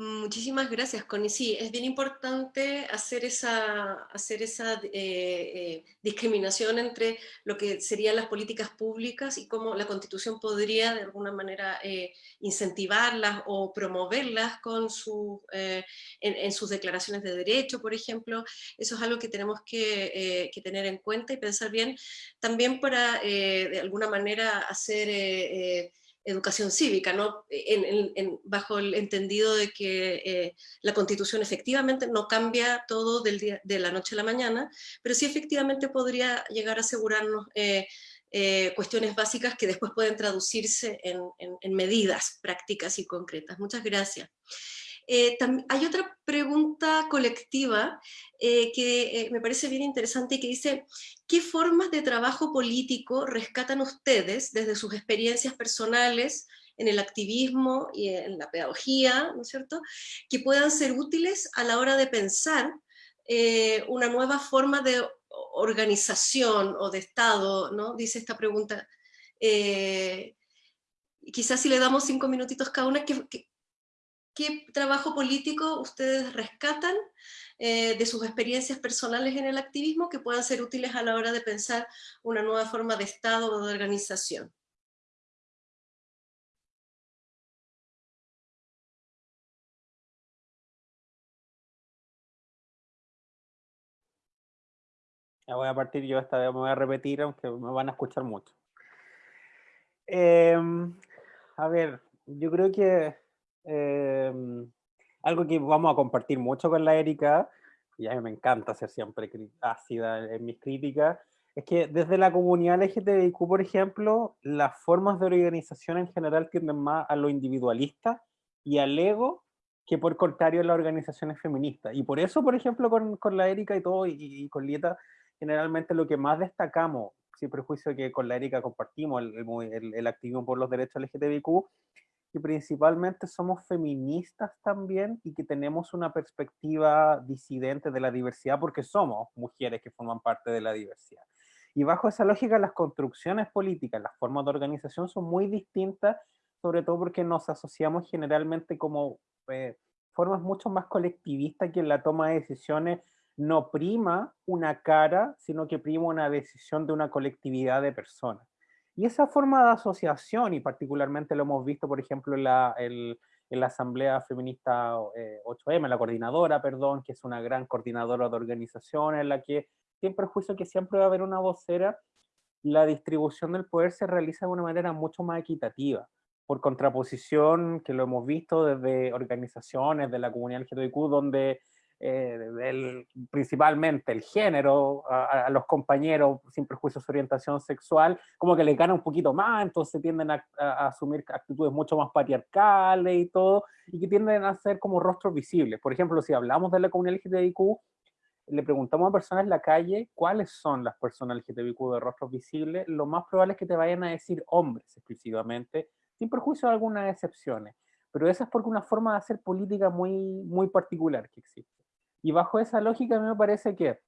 Speaker 1: Muchísimas gracias, Connie. Sí, es bien importante hacer esa, eh, eh, discriminación entre lo que serían las políticas públicas y cómo la Constitución podría de alguna manera eh, incentivarlas o promoverlas con en, sus declaraciones de derecho, por ejemplo. Eso es algo que tenemos que tener en cuenta y pensar bien, también para de alguna manera hacer educación cívica, ¿no? bajo el entendido de que eh, la constitución efectivamente no cambia todo del día, de la noche a la mañana, pero sí efectivamente podría llegar a asegurarnos eh, eh, cuestiones básicas que después pueden traducirse en, en medidas prácticas y concretas. Muchas gracias. Eh, hay otra pregunta colectiva eh, que eh, me parece bien interesante y que dice, ¿qué formas de trabajo político rescatan ustedes desde sus experiencias personales en el activismo y en la pedagogía, ¿no es cierto?, que puedan ser útiles a la hora de pensar una nueva forma de organización o de Estado, ¿no? Dice esta pregunta. quizás si le damos cinco minutitos cada una, ¿qué, ¿Qué trabajo político ustedes rescatan eh, de sus experiencias personales en el activismo que puedan ser útiles a la hora de pensar una nueva forma de Estado o de organización?
Speaker 2: Ya voy a partir yo esta vez, me voy a repetir, aunque me van a escuchar mucho. Em, a ver, yo creo que Em, algo que vamos a compartir mucho con la Erika, y a mí me encanta ser siempre ácida en mis críticas, es que desde la comunidad LGTBIQ, por ejemplo, las formas de organización en general tienden más a lo individualista y al ego que por contrario las organizaciones feministas. Y por eso, por ejemplo, con, con la Erika y todo, y, con Lieta, generalmente lo que más destacamos, sin prejuicio que con la Erika compartimos el, el, el activismo por los derechos LGTBIQ, que principalmente somos feministas también y que tenemos una perspectiva disidente de la diversidad porque somos mujeres que forman parte de la diversidad. Y bajo esa lógica las construcciones políticas, las formas de organización son muy distintas, sobre todo porque nos asociamos generalmente como eh, formas mucho más colectivistas que en la toma de decisiones no prima una cara, sino que prima una decisión de una colectividad de personas. Y esa forma de asociación, y particularmente lo hemos visto, por ejemplo, en la, en la Asamblea Feminista 8M, eh, la coordinadora, perdón, que es una gran coordinadora de organizaciones, en la que, sin perjuicio que siempre va a haber una vocera, la distribución del poder se realiza de una manera mucho más equitativa. Por contraposición, que lo hemos visto desde organizaciones de la comunidad LGTBIQ, donde eh, principalmente el género, a, los compañeros sin prejuicios de orientación sexual, como que le gana un poquito más, entonces tienden a, asumir actitudes mucho más patriarcales y todo, y que tienden a ser como rostros visibles. Por ejemplo, si hablamos de la comunidad LGTBIQ, le preguntamos a personas en la calle cuáles son las personas LGTBIQ de rostros visibles, lo más probable es que te vayan a decir hombres exclusivamente, sin perjuicio de algunas excepciones. Pero esa es porque una forma de hacer política muy, muy particular que existe. Y bajo esa lógica me parece que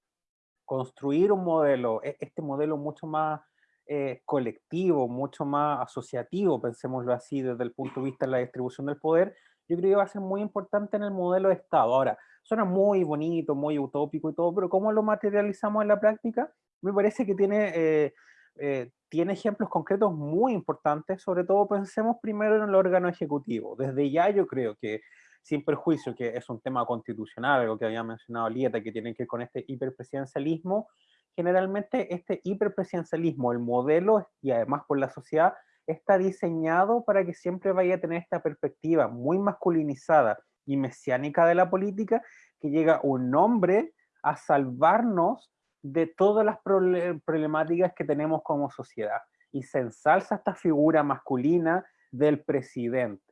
Speaker 2: construir un modelo, e, este modelo mucho más eh, colectivo, mucho más asociativo, pensémoslo así desde el punto de vista de la distribución del poder, yo creo que va a ser muy importante en el modelo de Estado. Ahora, suena muy bonito, muy utópico y todo, pero ¿cómo lo materializamos en la práctica? Me parece que tiene, eh, eh, tiene ejemplos concretos muy importantes, sobre todo pensemos primero en el órgano ejecutivo. Desde ya yo creo que sin perjuicio que es un tema constitucional, algo que había mencionado Lieta, que tiene que ver con este hiperpresidencialismo, generalmente este hiperpresidencialismo, el modelo y además por la sociedad, está diseñado para que siempre vaya a tener esta perspectiva muy masculinizada y mesiánica de la política, que llega un hombre a salvarnos de todas las problemáticas que tenemos como sociedad. Y se ensalza esta figura masculina del presidente.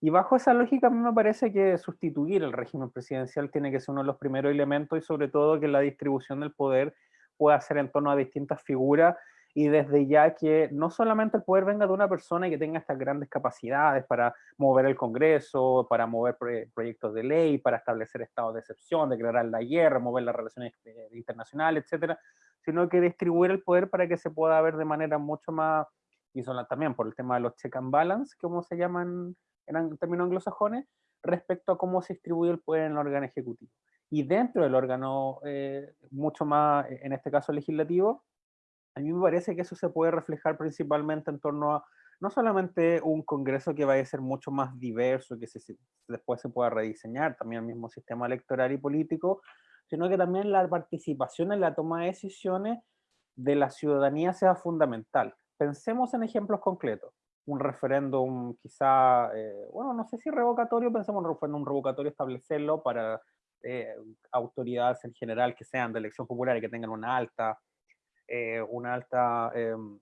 Speaker 2: Y bajo esa lógica a mí me parece que sustituir el régimen presidencial tiene que ser uno de los primeros elementos y sobre todo que la distribución del poder pueda ser en torno a distintas figuras y desde ya que no solamente el poder venga de una persona que tenga estas grandes capacidades para mover el Congreso, para mover proyectos de ley, para establecer estados de excepción, declarar la guerra, mover las relaciones eh, internacionales, etcétera, sino que distribuir el poder para que se pueda ver de manera mucho más, y son también por el tema de los check and balance, como se llaman en términos anglosajones, respecto a cómo se distribuye el poder en el órgano ejecutivo. Y dentro del órgano, eh, mucho más, en este caso legislativo, a mí me parece que eso se puede reflejar principalmente en torno a no solamente un Congreso que vaya a ser mucho más diverso, que se, después se pueda rediseñar también el mismo sistema electoral y político, sino que también la participación en la toma de decisiones de la ciudadanía sea fundamental. Pensemos en ejemplos concretos un referéndum quizá, eh, bueno, no sé si revocatorio, pensemos en un referéndum revocatorio establecerlo para eh, autoridades en general que sean de elección popular y que tengan una alta, eh, una alta, em,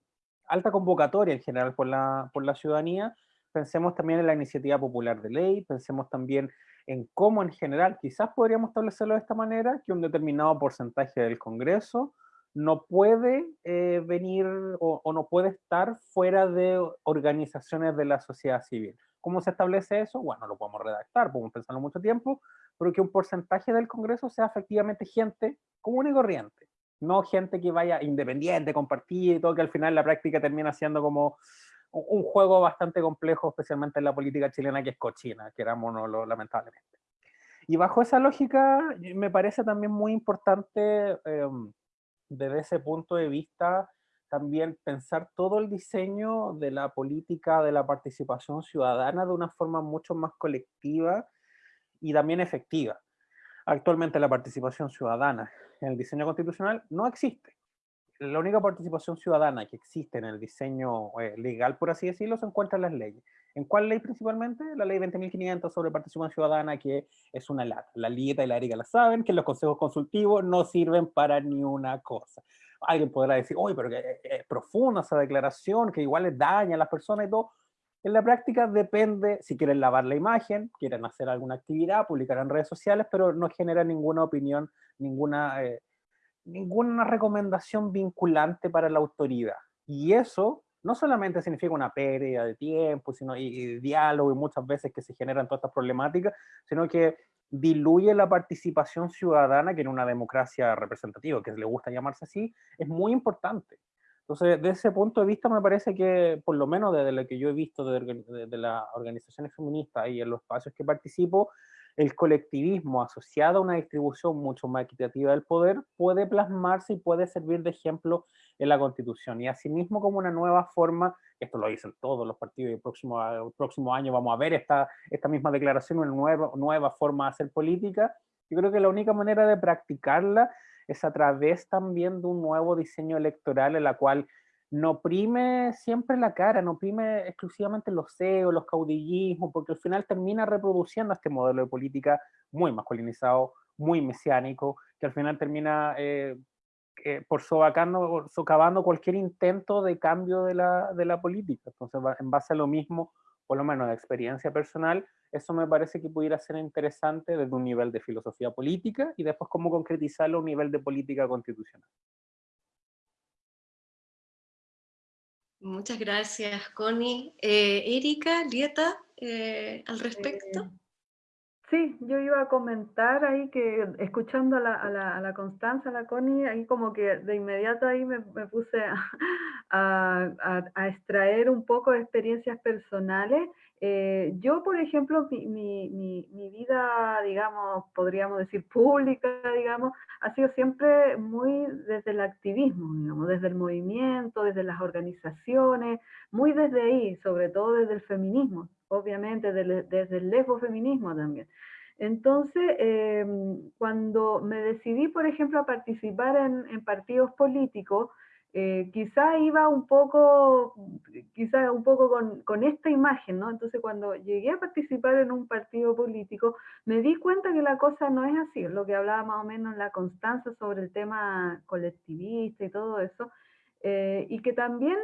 Speaker 2: alta convocatoria en general por la, por la ciudadanía. Pensemos también en la iniciativa popular de ley, pensemos también en cómo en general, quizás podríamos establecerlo de esta manera, que un determinado porcentaje del Congreso no puede eh, venir o, no puede estar fuera de organizaciones de la sociedad civil. ¿Cómo se establece eso? Bueno, lo podemos redactar, podemos pensarlo mucho tiempo, pero que un porcentaje del Congreso sea efectivamente gente común y corriente, no gente que vaya independiente, compartida y todo, que al final la práctica termina siendo como un juego bastante complejo, especialmente en la política chilena que es cochina, querámonos lamentablemente. Y bajo esa lógica, me parece también muy importante em, desde ese punto de vista, también pensar todo el diseño de la política de la participación ciudadana de una forma mucho más colectiva y también efectiva. Actualmente la participación ciudadana en el diseño constitucional no existe. La única participación ciudadana que existe en el diseño eh, legal, por así decirlo, se encuentra en las leyes. ¿En cuál ley principalmente? La ley 20.500 sobre participación ciudadana, que es una lata. La Lieta y la Erika la saben, que los consejos consultivos no sirven para ni una cosa. Alguien podrá decir, oye, pero que es profunda esa declaración, que igual les daña a las personas y todo. En la práctica depende si quieren lavar la imagen, quieren hacer alguna actividad, publicar en redes sociales, pero no genera ninguna opinión, ninguna, eh, ninguna recomendación vinculante para la autoridad. Y eso no solamente significa una pérdida de tiempo, sino y, diálogo y muchas veces que se generan todas estas problemáticas, sino que diluye la participación ciudadana que en una democracia representativa, que le gusta llamarse así, es muy importante. Entonces, desde ese punto de vista me parece que, por lo menos desde lo que yo he visto de, de las organizaciones feministas y en los espacios que participo, el colectivismo asociado a una distribución mucho más equitativa del poder puede plasmarse y puede servir de ejemplo en la Constitución. Y asimismo como una nueva forma, esto lo dicen todos los partidos y el próximo, el próximo año vamos a ver esta, esta misma declaración, una nueva, nueva forma de hacer política, yo creo que la única manera de practicarla es a través también de un nuevo diseño electoral en la cual no prime siempre la cara, no prime exclusivamente los CEOs, los caudillismos, porque al final termina reproduciendo este modelo de política muy masculinizado, muy mesiánico, que al final termina eh, eh, por sobacando, socavando cualquier intento de cambio de la, de la política. Entonces, en base a lo mismo, por lo menos de experiencia personal, eso me parece que pudiera ser interesante desde un nivel de filosofía política y después cómo concretizarlo a un nivel de política constitucional.
Speaker 1: Muchas gracias, Connie. Eh, Erika, Lieta, eh, al respecto.
Speaker 3: Sí, yo iba a comentar ahí que escuchando a la, a la, Constanza, a la Connie, ahí como que de inmediato ahí me, puse a, extraer un poco de experiencias personales. Eh, yo, por ejemplo, mi, vida, digamos, podríamos decir pública, digamos, ha sido siempre muy desde el activismo, digamos, desde el movimiento, desde las organizaciones, muy desde ahí, sobre todo desde el feminismo, obviamente desde, el lesbofeminismo también. Entonces, em, cuando me decidí, por ejemplo, a participar en, en partidos políticos, eh, quizá iba un poco, quizá un poco con, con, esta imagen, ¿no? Entonces cuando llegué a participar en un partido político, me di cuenta que la cosa no es así, lo que hablaba más o menos la Constanza sobre el tema colectivista y todo eso, eh, y que también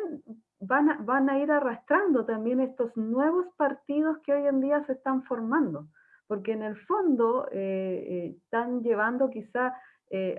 Speaker 3: van a, van a ir arrastrando también estos nuevos partidos que hoy en día se están formando, porque en el fondo eh, están llevando quizá,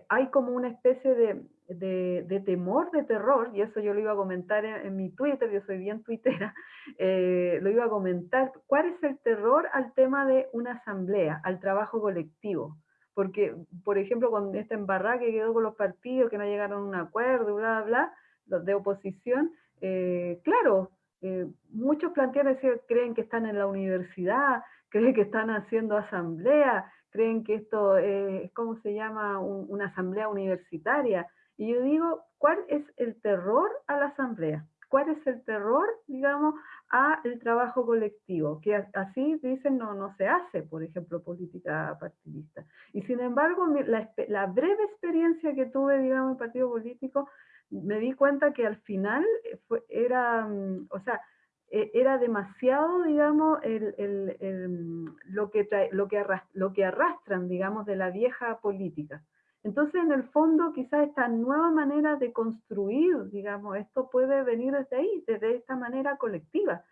Speaker 3: hay como una especie de, de, temor, de terror, y eso yo lo iba a comentar en, mi Twitter, yo soy bien tuitera, eh, lo iba a comentar, ¿cuál es el terror al tema de una asamblea, al trabajo colectivo? Porque, por ejemplo, con esta embarrada que quedó con los partidos, que no llegaron a un acuerdo, bla, bla, bla, de oposición, eh, claro, eh, muchos plantean, creen que están en la universidad, creen que están haciendo asamblea, creen que esto es, ¿cómo se llama?, una asamblea universitaria, y yo digo, ¿cuál es el terror a la asamblea? ¿Cuál es el terror, digamos, a el trabajo colectivo? Que así dicen no, no se hace, por ejemplo, política partidista. Y sin embargo, la, breve experiencia que tuve, digamos, en partido político, me di cuenta que al final eh, era, mm, o sea, e, era demasiado, digamos, lo, que lo, que lo que arrastran, digamos, de la vieja política. Entonces, en el fondo, quizás esta nueva manera de construir, digamos, esto puede venir desde ahí, desde esta manera colectiva.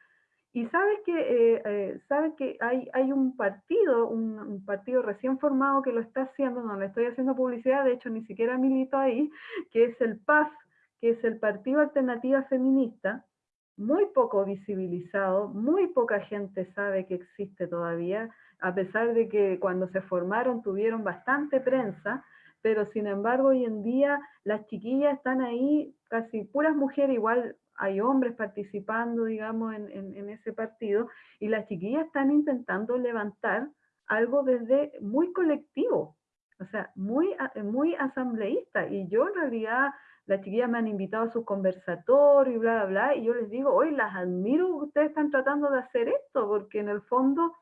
Speaker 3: Y sabes que, eh, eh, sabe que hay, hay un partido, un, partido recién formado que lo está haciendo, no le estoy haciendo publicidad, de hecho ni siquiera milito ahí, que es el PAF, que es el Partido Alternativa Feminista, muy poco visibilizado, muy poca gente sabe que existe todavía, a pesar de que cuando se formaron tuvieron bastante prensa, pero sin embargo hoy en día las chiquillas están ahí, casi puras mujeres, igual hay hombres participando, digamos, en, ese partido, y las chiquillas están intentando levantar algo desde muy colectivo, o sea, muy, muy asambleísta, y yo en realidad, las chiquillas me han invitado a sus conversatorios y bla, bla, bla, y yo les digo, hoy las admiro, ustedes están tratando de hacer esto, porque en el fondo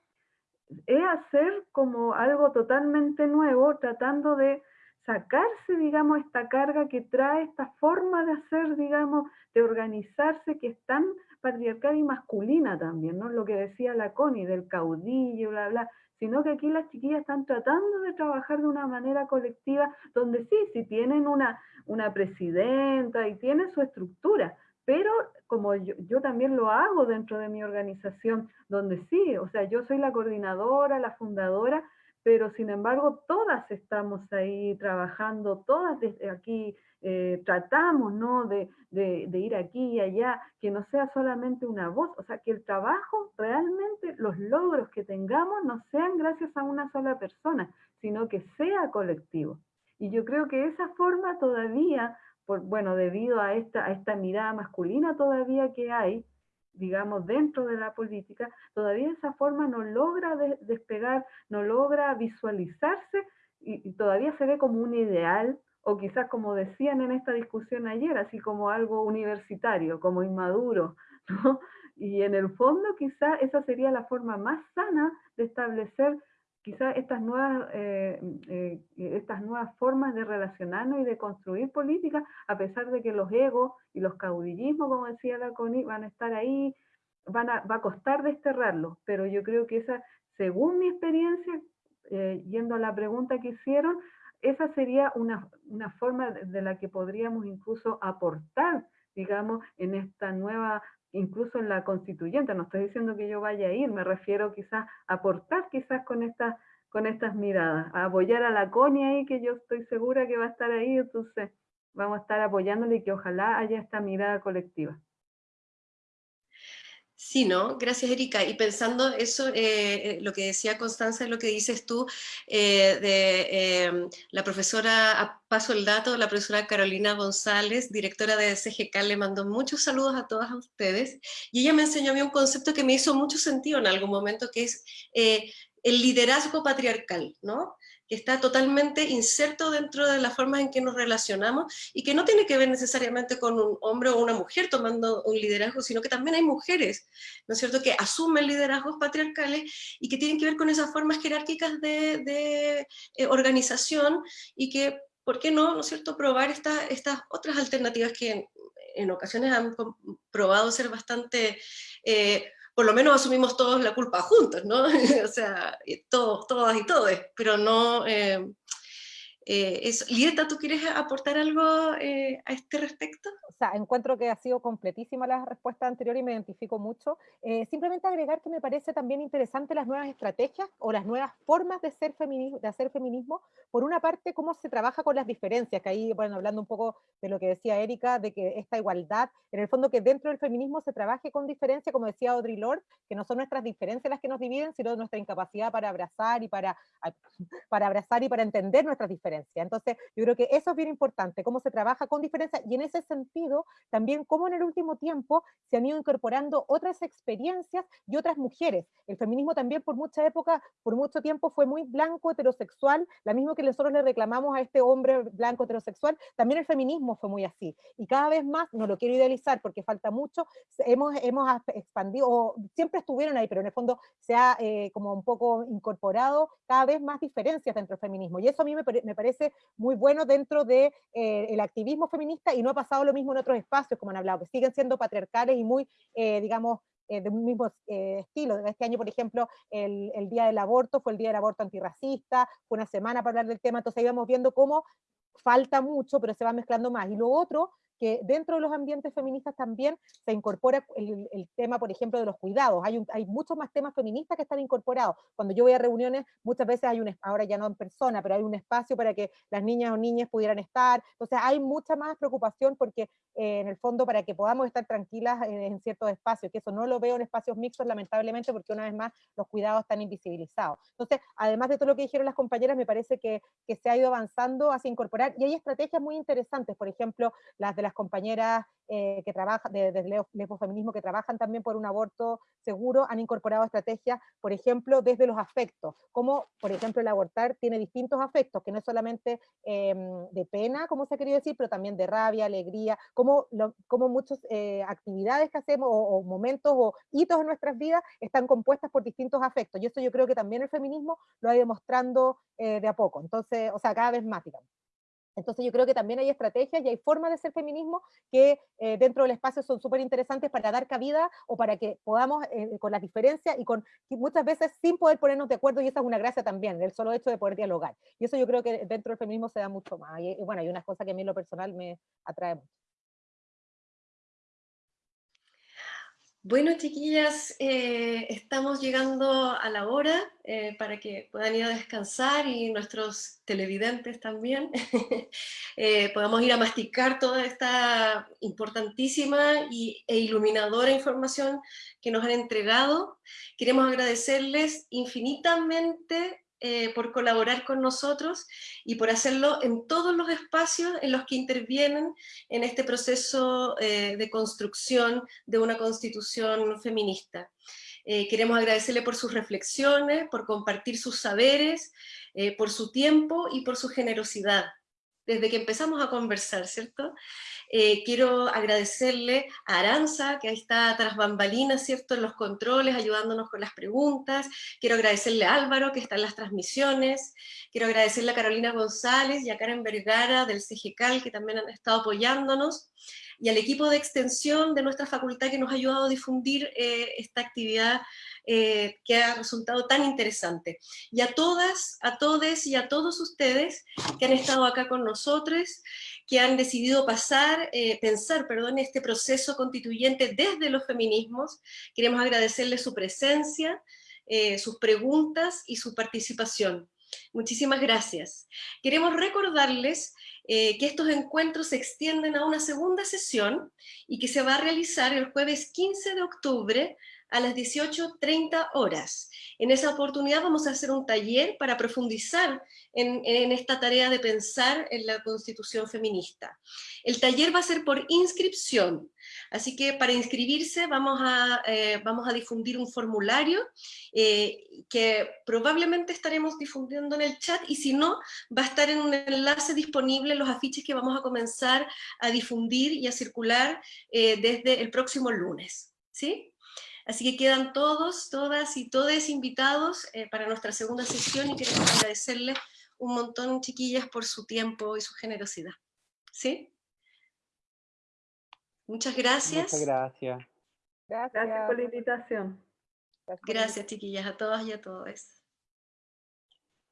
Speaker 3: es hacer como algo totalmente nuevo, tratando de sacarse, digamos, esta carga que trae esta forma de hacer, digamos, de organizarse que es tan patriarcal y masculina también, ¿no? Lo que decía la Connie del caudillo, bla, bla, sino que aquí las chiquillas están tratando de trabajar de una manera colectiva, donde sí, sí tienen una, una presidenta y tiene su estructura, pero como yo, yo, también lo hago dentro de mi organización, donde sí, o sea, yo soy la coordinadora, la fundadora, pero sin embargo todas estamos ahí trabajando, todas desde aquí eh, tratamos ¿no? De, de, ir aquí y allá, que no sea solamente una voz, o sea, que el trabajo realmente, los logros que tengamos no sean gracias a una sola persona, sino que sea colectivo. Y yo creo que esa forma todavía, por, bueno, debido a esta, a esta mirada masculina todavía que hay, digamos, dentro de la política, todavía esa forma no logra despegar, no logra visualizarse y, todavía se ve como un ideal, o quizás como decían en esta discusión ayer, así como algo universitario, como inmaduro. Y en el fondo quizás esa sería la forma más sana de establecer quizás estas nuevas, eh, eh, estas nuevas formas de relacionarnos y de construir política, a pesar de que los egos y los caudillismos, como decía la CONI, van a estar ahí, van a, va a costar desterrarlos, pero yo creo que esa, según mi experiencia, eh, yendo a la pregunta que hicieron, esa sería una, una forma de la que podríamos incluso aportar, digamos, en esta nueva incluso en la constituyente, no estoy diciendo que yo vaya a ir, me refiero quizás a aportar quizás con estas, con estas miradas, a apoyar a la CONI ahí, que yo estoy segura que va a estar ahí, entonces vamos a estar apoyándole y que ojalá haya esta mirada colectiva.
Speaker 1: Sí, ¿no? Gracias, Erika. Y pensando eso, eh, eh, lo que decía Constanza, lo que dices tú, eh, de em, la profesora, paso el dato, la profesora Carolina González, directora de CGK, le mandó muchos saludos a todas ustedes, y ella me enseñó a mí un concepto que me hizo mucho sentido en algún momento, que es el liderazgo patriarcal, ¿no? Que está totalmente inserto dentro de la forma en que nos relacionamos y que no tiene que ver necesariamente con un hombre o una mujer tomando un liderazgo, sino que también hay mujeres, ¿no es cierto?, que asumen liderazgos patriarcales y que tienen que ver con esas formas jerárquicas de, eh, organización y que, ¿por qué no, no es cierto?, probar estas otras alternativas que en, ocasiones han probado ser bastante... Eh, por lo menos asumimos todos la culpa juntos, ¿no? o sea, todos, todas y todos, pero no... Eh, eh, Lieta, ¿tú quieres aportar algo eh, a este respecto?
Speaker 4: O sea, encuentro que ha sido completísima la respuesta anterior y me identifico mucho. Eh, simplemente agregar que me parece también interesante las nuevas estrategias o las nuevas formas de, ser de hacer feminismo. Por una parte, cómo se trabaja con las diferencias, que ahí, bueno, hablando un poco de lo que decía Erika, de que esta igualdad, en el fondo que dentro del feminismo se trabaje con diferencia, como decía Audre Lorde, que no son nuestras diferencias las que nos dividen, sino nuestra incapacidad para abrazar y para, para abrazar y para entender nuestras diferencias. Entonces, yo creo que eso es bien importante, cómo se trabaja con diferencia y en ese sentido, también cómo en el último tiempo se han ido incorporando otras experiencias y otras mujeres. El feminismo también por mucha época, por mucho tiempo fue muy blanco, heterosexual, la misma que nosotros le reclamamos a este hombre blanco, heterosexual, también el feminismo fue muy así. Y cada vez más, no lo quiero idealizar porque falta mucho, hemos, hemos expandido, siempre estuvieron ahí, pero en el fondo se ha eh, como un poco incorporado cada vez más diferencias dentro del feminismo. Y eso a mí me, me parece muy bueno dentro del de, eh, activismo feminista y no ha pasado lo mismo en otros espacios, como han hablado, que siguen siendo patriarcales y muy, eh, digamos, eh, de un mismo estilo. Este año, por ejemplo, el, el, Día del Aborto fue el Día del Aborto Antirracista, fue una semana para hablar del tema, entonces íbamos viendo cómo falta mucho, pero se va mezclando más. Y lo otro que dentro de los ambientes feministas también se incorpora el, tema, por ejemplo, de los cuidados. Hay, hay muchos más temas feministas que están incorporados. Cuando yo voy a reuniones, muchas veces hay un, ahora ya no en persona, pero hay un espacio para que las niñas o niñas pudieran estar. Entonces hay mucha más preocupación porque en el fondo para que podamos estar tranquilas en, ciertos espacios, que eso no lo veo en espacios mixtos lamentablemente porque una vez más los cuidados están invisibilizados. Entonces, además de todo lo que dijeron las compañeras, me parece que, que se ha ido avanzando hacia incorporar, y hay estrategias muy interesantes, por ejemplo, las de las compañeras eh, que trabajan, desde de Feminismo, que trabajan también por un aborto seguro, han incorporado estrategias, por ejemplo, desde los afectos, como por ejemplo el abortar tiene distintos afectos, que no es solamente em, de pena, como se ha querido decir, pero también de rabia, alegría, como, como muchas eh, actividades que hacemos, o, momentos, o hitos en nuestras vidas, están compuestas por distintos afectos, y eso yo creo que también el feminismo lo ha ido demostrando eh, de a poco, entonces, o sea, cada vez más, digamos. Entonces yo creo que también hay estrategias y hay formas de ser feminismo que eh, dentro del espacio son súper interesantes para dar cabida o para que podamos, eh, con las diferencias y con muchas veces sin poder ponernos de acuerdo, y esa es una gracia también, el solo hecho de poder dialogar. Y eso yo creo que dentro del feminismo se da mucho más. Y, y bueno, hay unas cosas que a mí en lo personal me atrae mucho.
Speaker 1: Bueno, chiquillas, eh, estamos llegando a la hora eh, para que puedan ir a descansar y nuestros televidentes también eh, podamos ir a masticar toda esta importantísima e iluminadora información que nos han entregado. Queremos agradecerles infinitamente eh, por colaborar con nosotros y por hacerlo en todos los espacios en los que intervienen en este proceso eh, de construcción de una constitución feminista. Eh, queremos agradecerle por sus reflexiones, por compartir sus saberes, por su tiempo y por su generosidad desde que empezamos a conversar, ¿cierto? Eh, quiero agradecerle a Aranza, que ahí está tras bambalinas, ¿cierto? En los controles, ayudándonos con las preguntas. Quiero agradecerle a Álvaro, que está en las transmisiones. Quiero agradecerle a Carolina González y a Karen Vergara del CGCAL, que también han estado apoyándonos y al equipo de extensión de nuestra facultad que nos ha ayudado a difundir eh, esta actividad eh, que ha resultado tan interesante. Y a todas, a todos y a todos ustedes que han estado acá con nosotros, que han decidido pasar, eh, pensar, perdón, este proceso constituyente desde los feminismos. Queremos agradecerles su presencia, sus preguntas y su participación. Muchísimas gracias. Queremos recordarles eh, que estos encuentros se extienden a una segunda sesión y que se va a realizar el jueves 15 de octubre a las 18.30 horas. En esa oportunidad vamos a hacer un taller para profundizar en, esta tarea de pensar en la constitución feminista. El taller va a ser por inscripción, así que para inscribirse vamos a, eh, difundir un formulario eh, que probablemente estaremos difundiendo en el chat y si no, va a estar en un enlace disponible los afiches que vamos a comenzar a difundir y a circular eh, desde el próximo lunes. ¿Sí? Así que quedan todos, todas y todos invitados eh, para nuestra segunda sesión y queremos agradecerles un montón, chiquillas, por su tiempo y su generosidad. ¿Sí? Muchas gracias.
Speaker 2: Muchas gracias.
Speaker 3: Gracias, por la invitación.
Speaker 1: Gracias, chiquillas, a todas y a todos.